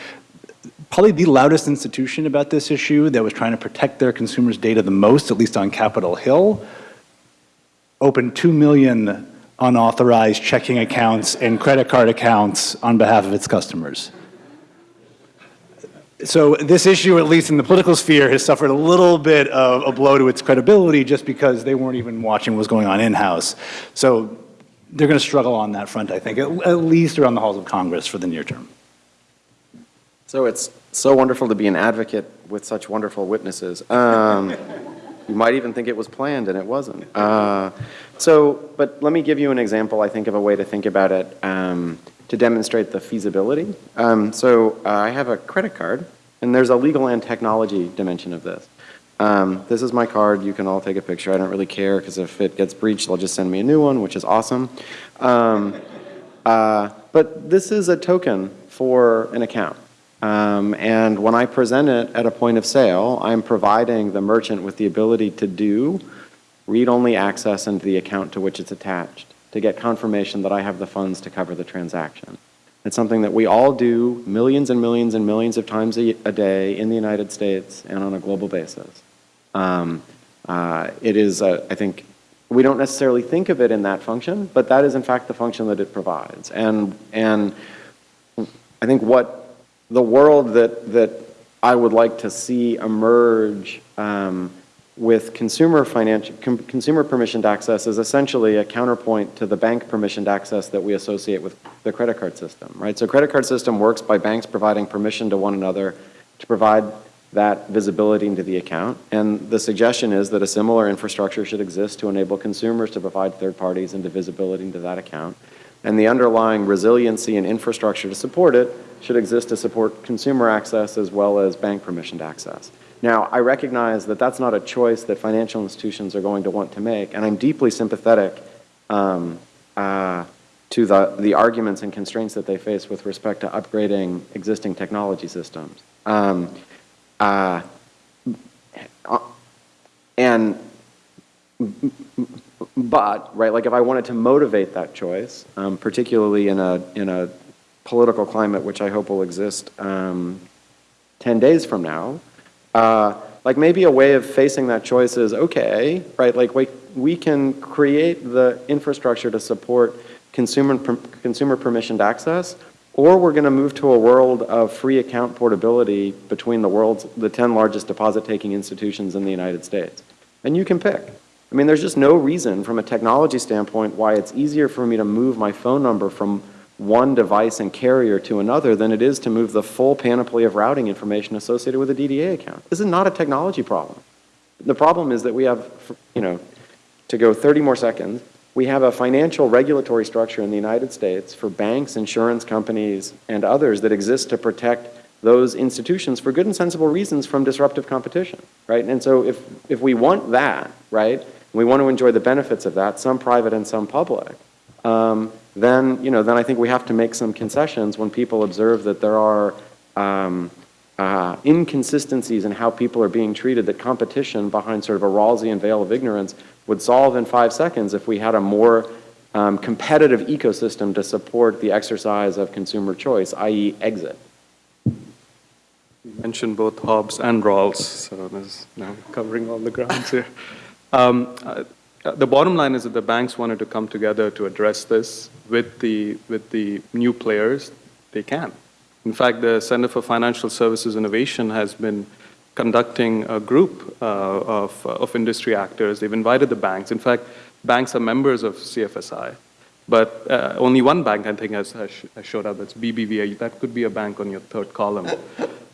probably the loudest institution about this issue that was trying to protect their consumers' data the most, at least on Capitol Hill, opened 2 million unauthorized checking accounts and credit card accounts on behalf of its customers. So this issue, at least in the political sphere, has suffered a little bit of a blow to its credibility just because they weren't even watching what was going on in-house. So they're going to struggle on that front, I think, at, at least around the halls of Congress for the near term. So it's so wonderful to be an advocate with such wonderful witnesses. Um, You might even think it was planned and it wasn't. Uh, So, but let me give you an example, I think, of a way to think about it um, to demonstrate the feasibility. Um, So uh, I have a credit card, and there's a legal and technology dimension of this. Um, This is my card, you can all take a picture, I don't really care, because if it gets breached, they'll just send me a new one, which is awesome. Um, uh, But this is a token for an account. Um, And when I present it at a point of sale, I'm providing the merchant with the ability to do read-only access into the account to which it's attached, to get confirmation that I have the funds to cover the transaction. It's something that we all do millions and millions and millions of times a, a day in the United States and on a global basis. Um, uh, It is, uh, I think, we don't necessarily think of it in that function, but that is in fact the function that it provides. And, and I think what the world that, that I would like to see emerge um, with consumer financial, consumer permissioned access is essentially a counterpoint to the bank permissioned access that we associate with the credit card system, right? So credit card system works by banks providing permission to one another to provide that visibility into the account. And the suggestion is that a similar infrastructure should exist to enable consumers to provide third parties into visibility into that account. And the underlying resiliency and infrastructure to support it should exist to support consumer access as well as bank permissioned access. Now, I recognize that that's not a choice that financial institutions are going to want to make, and I'm deeply sympathetic um, uh, to the, the arguments and constraints that they face with respect to upgrading existing technology systems. Um, uh, uh, and but right, like if I wanted to motivate that choice, um, particularly in a in a political climate which I hope will exist um, ten days from now, uh, like maybe a way of facing that choice is okay, right? Like we we can create the infrastructure to support consumer per, consumer permissioned access, or we're going to move to a world of free account portability between the world's the 10 largest deposit taking institutions in the United States. And you can pick. I mean, there's just no reason from a technology standpoint why it's easier for me to move my phone number from one device and carrier to another than it is to move the full panoply of routing information associated with a DDA account. This is not a technology problem. The problem is that we have, you know, to go 30 more seconds, we have a financial regulatory structure in the United States for banks, insurance companies, and others that exist to protect those institutions for good and sensible reasons from disruptive competition, right? And so if, if we want that, right, we want to enjoy the benefits of that, some private and some public, um, then, you know, then I think we have to make some concessions when people observe that there are um, uh, inconsistencies in how people are being treated, that competition behind sort of a Rawlsian veil of ignorance would solve in five seconds if we had a more um, competitive ecosystem to support the exercise of consumer choice, i.e. exit. You mentioned both Hobbes and Rawls, so there's now covering all the grounds here. Um, uh, the bottom line is that the banks wanted to come together to address this with the, with the new players. They can. In fact, the Center for Financial Services Innovation has been conducting a group uh, of, uh, of industry actors. They've invited the banks. In fact, banks are members of CFSI. But uh, only one bank, I think, has, has, showed up. That's BBVA. That could be a bank on your third column.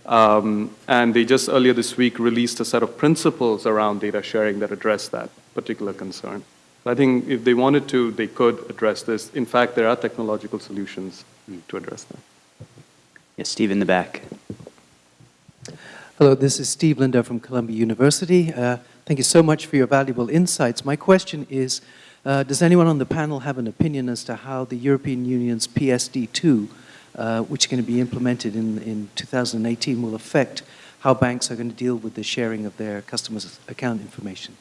Um, and they just earlier this week released a set of principles around data sharing that address that particular concern. I think if they wanted to, they could address this. In fact, there are technological solutions to address that. Yes, Steve in the back. Hello, this is Steve Linder from Columbia University. Uh, thank you so much for your valuable insights. My question is, uh, does anyone on the panel have an opinion as to how the European Union's PSD2 uh, which is going to be implemented in, in 2018, will affect how banks are going to deal with the sharing of their customers' account information?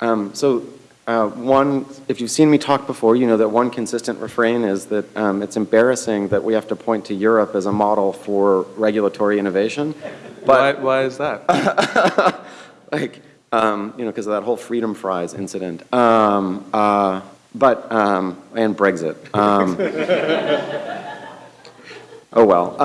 Um, so uh, one, if you've seen me talk before, you know that one consistent refrain is that um, it's embarrassing that we have to point to Europe as a model for regulatory innovation. But why, why is that? like, um, you know, because of that whole freedom fries incident. Um, uh, but, um, and Brexit. Um, Oh, well.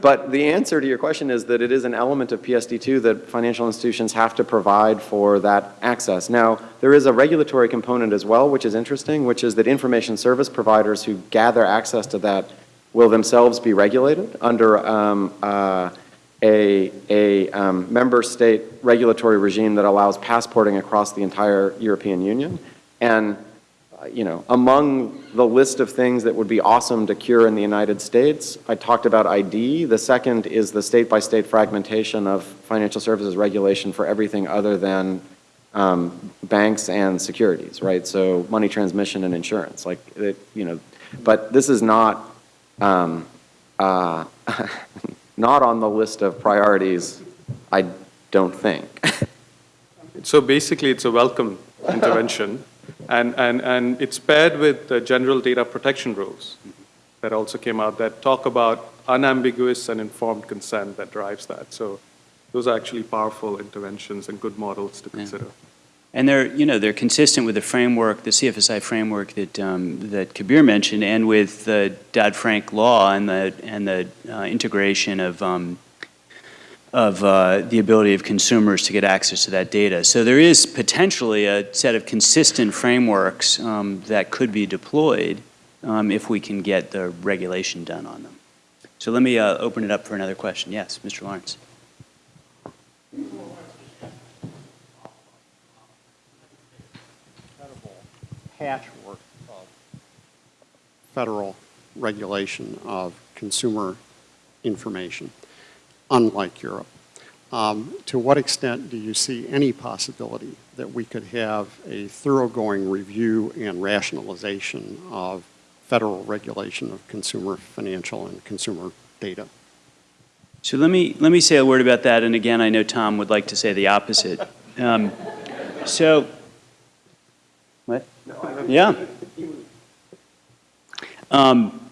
But the answer to your question is that it is an element of PSD2 that financial institutions have to provide for that access. Now, there is a regulatory component as well, which is interesting, which is that information service providers who gather access to that will themselves be regulated under um, uh, a, a um, member state regulatory regime that allows passporting across the entire European Union. And, you know, among the list of things that would be awesome to cure in the United States, I talked about ID. The second is the state-by-state fragmentation of financial services regulation for everything other than um, banks and securities, right? So money transmission and insurance, like, it, you know, but this is not, um, uh, not on the list of priorities, I don't think. So basically, it's a welcome intervention, and, and, and it's paired with the general data protection rules that also came out that talk about unambiguous and informed consent that drives that. So those are actually powerful interventions and good models to consider. And they're, you know, they're consistent with the framework, the CFSI framework that, um, that Kabir mentioned, and with the Dodd-Frank law and the, and the uh, integration of, um, of uh, the ability of consumers to get access to that data. So there is potentially a set of consistent frameworks um, that could be deployed um, if we can get the regulation done on them. So let me uh, open it up for another question. Yes, Mr. Lawrence. patchwork of federal regulation of consumer information, unlike Europe. Um, to what extent do you see any possibility that we could have a thoroughgoing review and rationalization of federal regulation of consumer financial and consumer data? So let me, let me say a word about that, and again, I know Tom would like to say the opposite. Um, so, what? Yeah. Um,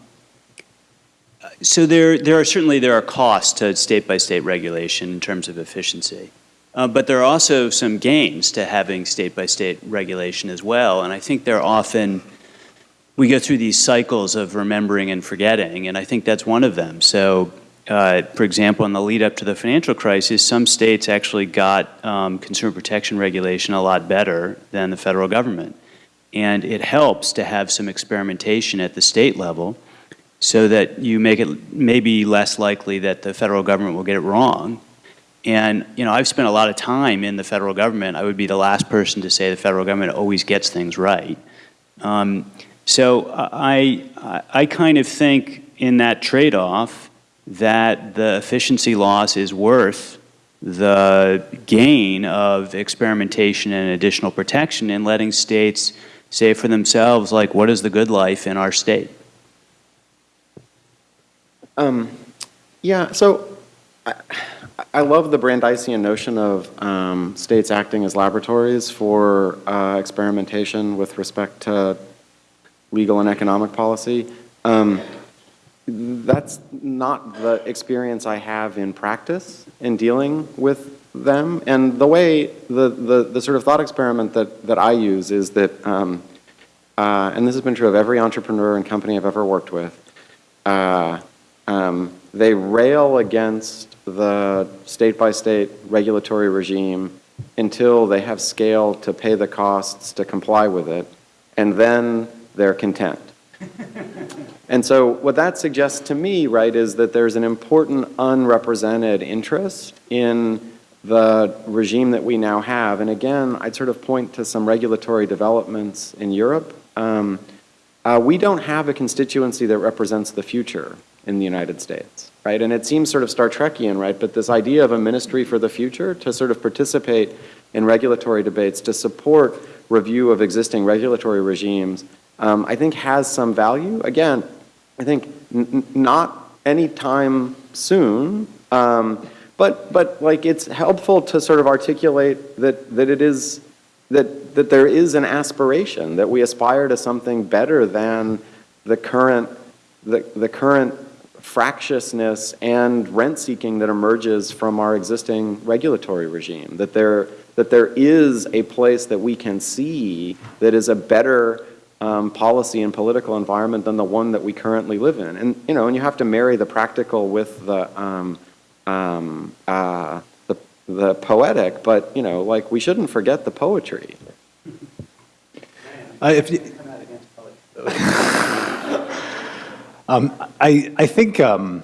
so there, there are certainly there are costs to state-by-state regulation in terms of efficiency. Uh, but there are also some gains to having state-by-state regulation as well, and I think they're often, we go through these cycles of remembering and forgetting, and I think that's one of them. So uh, for example, in the lead up to the financial crisis, some states actually got um, consumer protection regulation a lot better than the federal government. And it helps to have some experimentation at the state level so that you make it maybe less likely that the federal government will get it wrong. And, you know, I've spent a lot of time in the federal government. I would be the last person to say the federal government always gets things right. Um, so I, I, kind of think in that trade-off, that the efficiency loss is worth the gain of experimentation and additional protection and letting states say for themselves, like, what is the good life in our state? Um, yeah, so I, I love the Brandeisian notion of um, states acting as laboratories for uh, experimentation with respect to legal and economic policy. Um, that's not the experience I have in practice in dealing with them. And the way, the, the, the sort of thought experiment that, that I use is that, um, uh, and this has been true of every entrepreneur and company I've ever worked with, uh, um, they rail against the state-by-state regulatory regime until they have scale to pay the costs to comply with it, and then they're content. And so what that suggests to me, right, is that there's an important unrepresented interest in the regime that we now have. And again, I'd sort of point to some regulatory developments in Europe. Um, uh, we don't have a constituency that represents the future in the United States, right? And it seems sort of Star Trekian, right? But this idea of a ministry for the future to sort of participate in regulatory debates, to support review of existing regulatory regimes, um, I think has some value. Again, I think not anytime soon, um, but but like it's helpful to sort of articulate that that it is that that there is an aspiration that we aspire to something better than the current the the current fractiousness and rent seeking that emerges from our existing regulatory regime. That there that there is a place that we can see that is a better um, policy and political environment than the one that we currently live in. And, you know, and you have to marry the practical with the, um, um, uh, the, the poetic, but, you know, like, we shouldn't forget the poetry. Uh, if you, um, I, I think um,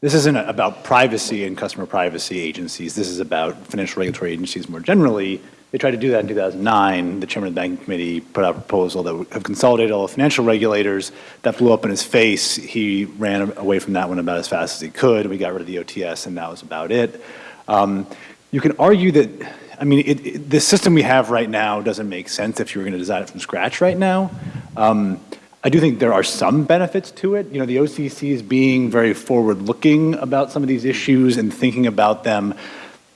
this isn't about privacy and customer privacy agencies. This is about financial regulatory agencies more generally. They tried to do that in 2009. The chairman of the banking committee put out a proposal that would have consolidated all the financial regulators. That blew up in his face. He ran away from that one about as fast as he could. We got rid of the OTS, and that was about it. Um, you can argue that, I mean, it, it, the system we have right now doesn't make sense if you were going to design it from scratch right now. Um, I do think there are some benefits to it. You know, the OCC is being very forward-looking about some of these issues and thinking about them.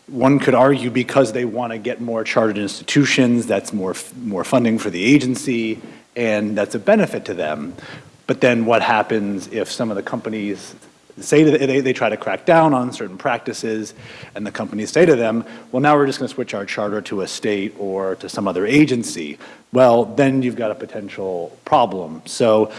One could argue because they want to get more chartered institutions, that's more, more funding for the agency, and that's a benefit to them. But then what happens if some of the companies say that they, they try to crack down on certain practices, and the companies say to them, well, now we're just going to switch our charter to a state or to some other agency. Well, then you've got a potential problem. So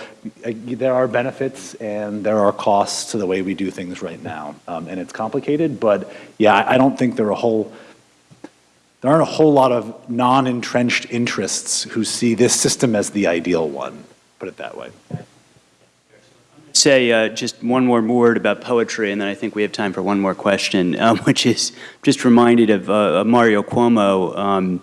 uh, there are benefits and there are costs to the way we do things right now. Um, and it's complicated, but yeah, I, I don't think there are a whole, there aren't a whole lot of non-entrenched interests who see this system as the ideal one, put it that way. Say uh, just one more word about poetry, and then I think we have time for one more question, um, which is just reminded of uh, Mario Cuomo um,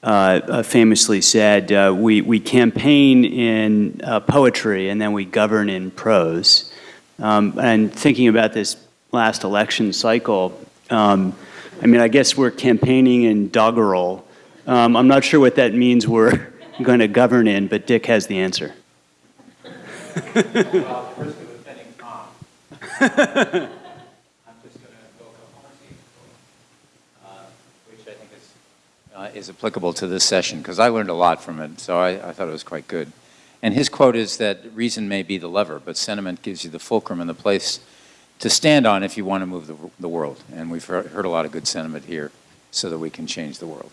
uh, uh, famously said, uh, we, we campaign in uh, poetry and then we govern in prose. Um, and thinking about this last election cycle, um, I mean, I guess we're campaigning in doggerel. Um, I'm not sure what that means we're going to govern in, but Dick has the answer. Well, risk of offending Tom. I'm just going to go uh, which I think is, uh, is applicable to this session, because I learned a lot from it, so I, I thought it was quite good. And his quote is that reason may be the lever, but sentiment gives you the fulcrum and the place to stand on if you want to move the, the world. And we've heard, heard a lot of good sentiment here so that we can change the world.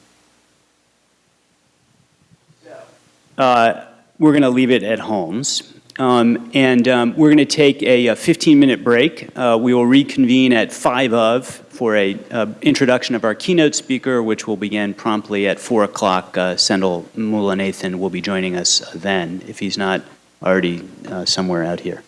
Uh, we're going to leave it at Holmes. Um, and um, we're going to take a 15-minute break. Uh, we will reconvene at 5 of for a uh, introduction of our keynote speaker, which will begin promptly at 4 o'clock. Uh, Sendhil Mullainathan will be joining us then, if he's not already uh, somewhere out here.